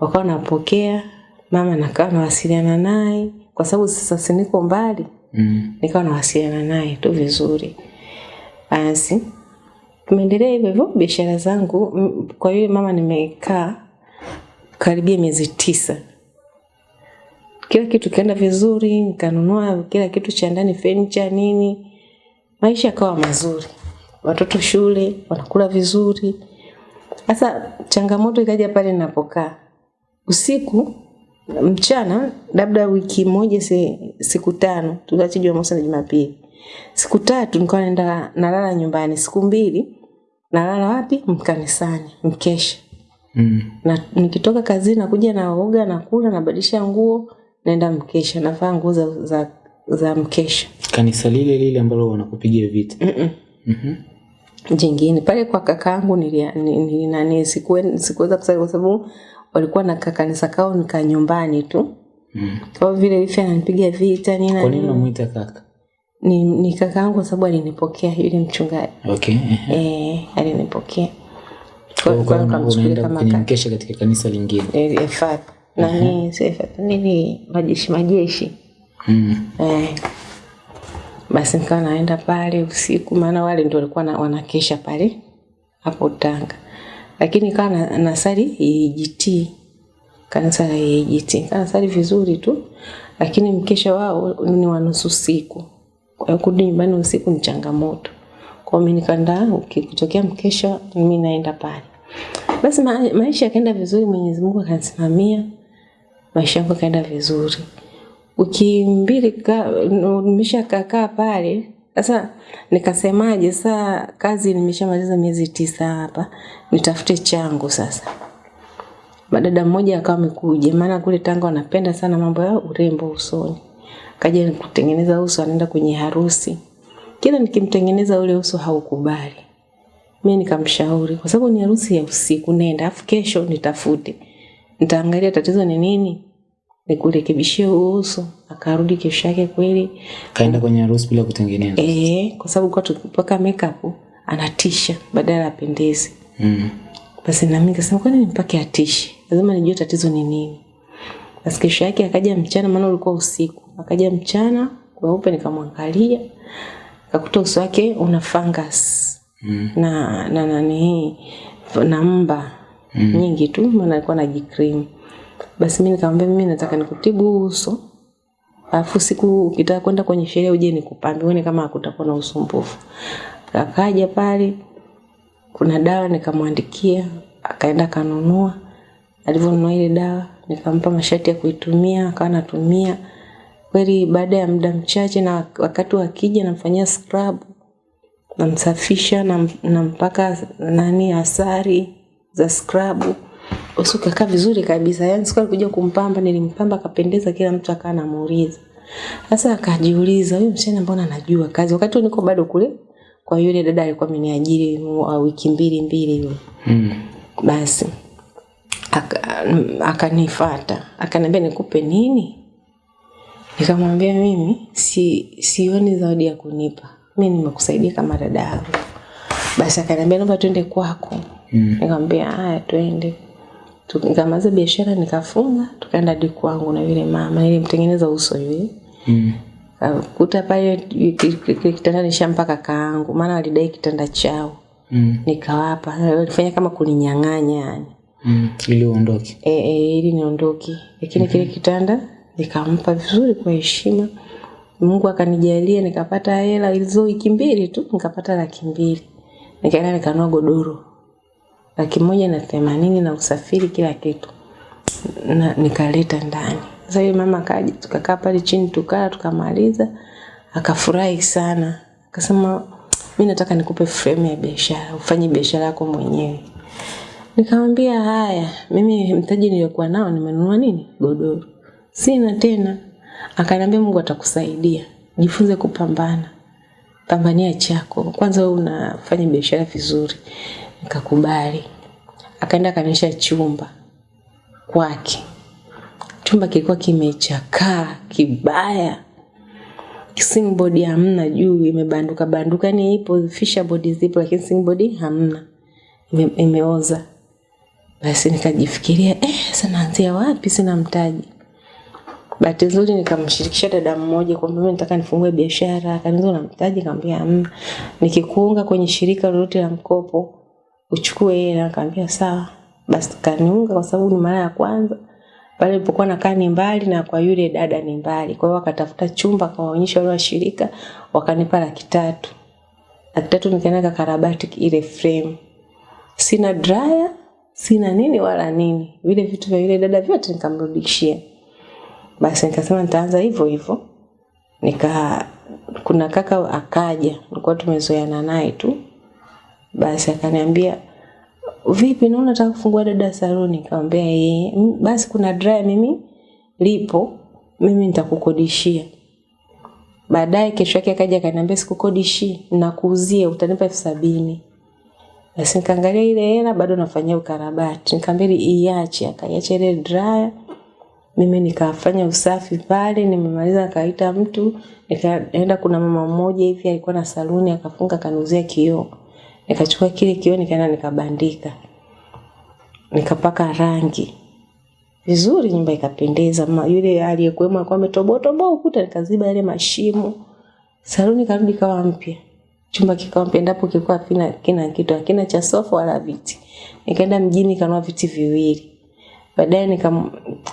wakawa napokea, mama nakawa nawasiliana naye kwa sababu sasa niko mbali, mm. nikawa nawasiliana naye tu vizuri. Basi tumeendelea hivyo hivyo biashara zangu. Kwa hiyo mama nimekaa karibia miezi tisa, kila kitu kienda vizuri, nikanunua kila kitu cha ndani, furniture nini, maisha yakawa mazuri, watoto shule wanakula vizuri. Sasa changamoto ikaja pale ninapokaa, usiku mchana labda wiki moja si, siku tano tuache jumamosi na jumapili. Siku tatu nikawa naenda nalala nyumbani. Siku mbili nalala wapi? Mkanisani mkesha. Mm. na nikitoka kazini nakuja naoga nakula nabadilisha nguo naenda mkesha. Navaa nguo za, za, za mkesha. Kanisa lile lile ambalo wanakupigia vita. Mm-mm. Mm -hmm jingine. Pale kwa kakaangu nili, nili, nili, nani sikuwe- sikuweza kusali kwa sababu walikuwa na kakanisa kao nika nyumbani tu Mm. kwa vile wifi ananipiga vita nini na Kwa nini unamuita kaka? ni, ni kakaangu kwa sababu alinipokea yule mchungaji Okay. eh, alinipokea kwenye kaka mkesha katika kanisa lingine. e, nani FAT, nini majeshi majeshi Mm. eh. basi nikawa naenda pale usiku maana wale ndio walikuwa na- wanakesha pale hapo Tanga lakini kaa na, nasali EGT kanisa la EGT kanasali nasali vizuri tu. Lakini mkesha wao ni wa nusu siku. Kwa hiyo kurudi nyumbani usiku ni changamoto. Kwa mimi nikaenda ukitokea mkesha mimi naenda pale. Basi ma, maisha yakaenda vizuri Mwenyezi Mungu akanisimamia maisha yangu yakaenda vizuri. Wiki mbili nimesha kakaa pale sasa nikasemaje saa kazi nimeshamaliza miezi tisa hapa nitafute changu sasa. Madada mmoja akawa amekuja maana kule Tanga wanapenda sana mambo ya urembo usoni. Kaja kutengeneza uso anaenda kwenye harusi. Kila nikimtengeneza ule uso haukubali. Mi nikamshauri kwa sababu ni harusi ya usiku nenda afu kesho nitafute. Nitaangalia tatizo ni nini nikurekebishie huo uso akarudi kesho yake kweli. Kaenda kwenye harusi bila kutengeneza. eh kwa sababu kwa tukipaka makeup anatisha badala apendeze Mm. basi na mimi nikasema kwani nimpake atishe lazima nijue tatizo ni nini. Basi kesho yake akaja mchana maana ulikuwa usiku. Akaja mchana kweupe nikamwangalia. Akakuta uso wake una fungus. Mm. na na nani? Na mba. Mm. nyingi tu maana alikuwa na jikrimu basi mimi nikamwambia mimi nataka nikutibu uso. Alafu siku ukitaka kwenda kwenye sherehe uje nikupambe uone kama hakutakuwa na usumbufu. Akaja pale kuna dawa nikamwandikia akaenda kanunua. alivyonunua ile dawa nikampa masharti ya kuitumia akawa anatumia. Kweli baada ya muda mchache na wakati wakija namfanyia scrub namsafisha nam- nampaka nani asari za scrub uso kakaa vizuri kabisa. Yaani siku alikuja kumpamba nilimpamba akapendeza kila mtu akawa anamuuliza. Sasa akajiuliza huyu msichana mbona anajua kazi? Wakati niko bado kule kwa yule dada alikuwa ameniajiri wiki mbili mbili hivi. Mm. basi aka- akaniambia nikupe nini? Nikamwambia mimi si sioni zawadi ya kunipa. Mimi nimekusaidia kama dada yangu. Basi akaniambia naomba twende kwako. Mm. nikamwambia haya twende nikamaliza biashara nikafunga tukaenda hadi kwangu na yule mama nilimtengeneza uso yule Mm. kuta pale kitanda ki- mpaka kitanda kaangu maana walidai kitanda chao Mm. nikawapa walifanya kama kuninyang'anya yani Mm. Ili uondoke. e, e, ili niondoke lakini kile kitanda nikampa vizuri kwa heshima mungu akanijalia nikapata hela hizo wiki mbili tu nikapata laki mbili nikaenda nikanua godoro laki moja na themanini na usafiri kila kitu na nikaleta ndani. Sasa yule mama akaja tukakaa pale chini tukala tukamaliza akafurahi sana. Akasema mi nataka nikupe frame ya biashara ufanye biashara yako mwenyewe. Nikamwambia haya mimi mtaji niliokuwa nao nimenunua nini? Godoro. Sina tena. Akaniambia mungu atakusaidia. Jifunze kupambana. Pambania chako. Kwanza wewe unafanya biashara vizuri nikakubali. Akaenda akanisha chumba kwake. Chumba kilikuwa kimechakaa kibaya. Singboard hamna juu imebanduka banduka. Ni ipo fisherboard zipo lakini singboard hamna. Ime, imeoza. Basi nikajifikiria eh, sanaanzia naanzia wapi? Sina mtaji. Bahati nzuri nikamshirikisha dada mmoja kwamba mimi nataka nifungue biashara. Akaniuliza una mtaji? Nikamwambia hamna. Nikikuunga kwenye shirika lolote la mkopo uchukue hela nikamwambia sawa basi kaniunga kwa sababu ni mara ya kwanza pale nilipokuwa nakaa ni mbali na kwa yule dada ni mbali kwa hiyo akatafuta chumba akawaonyesha wale washirika wakanipa laki tatu laki tatu nikaenda kakarabati ile frame sina dryer sina nini wala nini. Vile vitu vya yule dada vyote nikamrudishia. Basi nikasema nitaanza hivyo hivyo. Nika kuna kaka akaja, nilikuwa tumezoeana naye tu. Basi akaniambia vipi, naona nataka kufungua dada saluni. Nikamwambia yeye, basi kuna dry mimi lipo, mimi nitakukodishia. Baadaye kesho yake akaja akaniambia sikukodishi, nakuuzia utanipa elfu sabini. Basi nikaangalia ile hela bado nafanyia ukarabati. Nikamwambia iache, akaiacha ile dryer. Mimi nikafanya usafi pale, nimemaliza akaita mtu, nikaenda kuna mama mmoja hivi alikuwa na saluni akafunga kaniuzia kioo. Nikachukua kile kioo nikaenda nikabandika. Nikapaka rangi. Vizuri nyumba ikapendeza. Yule aliyekuwemo alikuwa ametoboa toboa ukuta nikaziba yale mashimo. Saluni karudi kawa mpya. Chumba kikawa mpya ndapo kilikuwa kina, kina kitu hakina cha sofa wala viti. Nikaenda mjini kanua viti viwili. Baadaye nika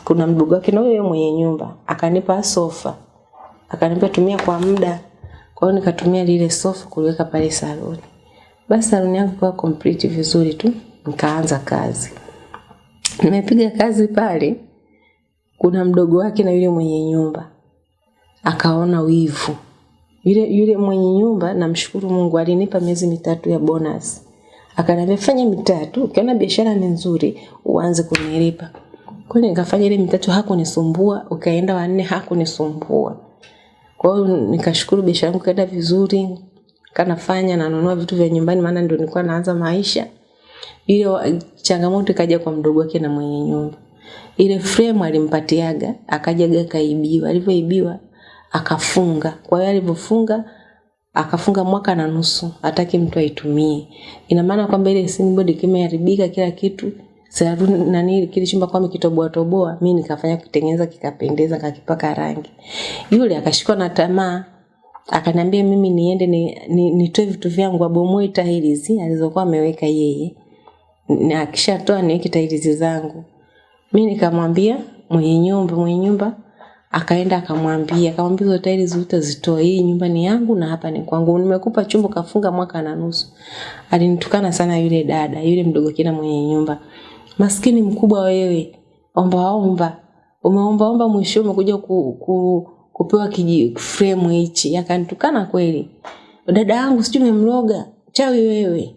kuna mdogo wake na huyo mwenye nyumba akanipa sofa. Akaniambia tumia kwa muda. Kwa hiyo nikatumia lile sofa kuliweka pale saloni. Basi saluni yangu ikawa complete vizuri tu, nikaanza kazi. Nimepiga kazi pale, kuna mdogo wake na yule mwenye nyumba akaona wivu. Yule, yule mwenye nyumba namshukuru Mungu alinipa miezi mitatu ya bonus. Akaniambia fanya mitatu, ukiona biashara ni nzuri uanze kunilipa. Kweli nikafanya ile mitatu hakunisumbua, ukaenda wanne hakunisumbua. Kwa hiyo nikashukuru biashara yangu kaenda vizuri, kanafanya nanunua vitu vya nyumbani maana ndio nilikuwa naanza maisha. Ile changamoto ikaja kwa mdogo wake na mwenye nyumba. Ile frame alimpatiaga, akajaga kaibiwa. Alivyoibiwa akafunga. Kwa hiyo alivyofunga akafunga mwaka na nusu, hataki mtu aitumie. Ina maana kwamba ile sinboard kimeharibika kila kitu. Saluni nani kile chumba kwa mikitoboa toboa, mimi nikafanya kutengeneza kikapendeza kakipaka rangi. Yule akashikwa na tamaa akaniambia mimi niende ni, ni, nitoe vitu vyangu abomoe tiles alizokuwa ameweka yeye. Na akishatoa niweke tiles zangu. Mimi nikamwambia mwenye nyumba mwenye nyumba akaenda akamwambia akamwambia hizo tiles zitoe hii nyumba ni yangu na hapa ni kwangu. Nimekupa chumba kafunga mwaka na nusu. Alinitukana sana yule dada yule mdogo kina mwenye nyumba. Maskini mkubwa wewe omba omba umeomba omba mwisho umekuja ku, ku, kupewa kiji frame hichi. Akanitukana kweli. Dada yangu sijui umemloga? Chawi wewe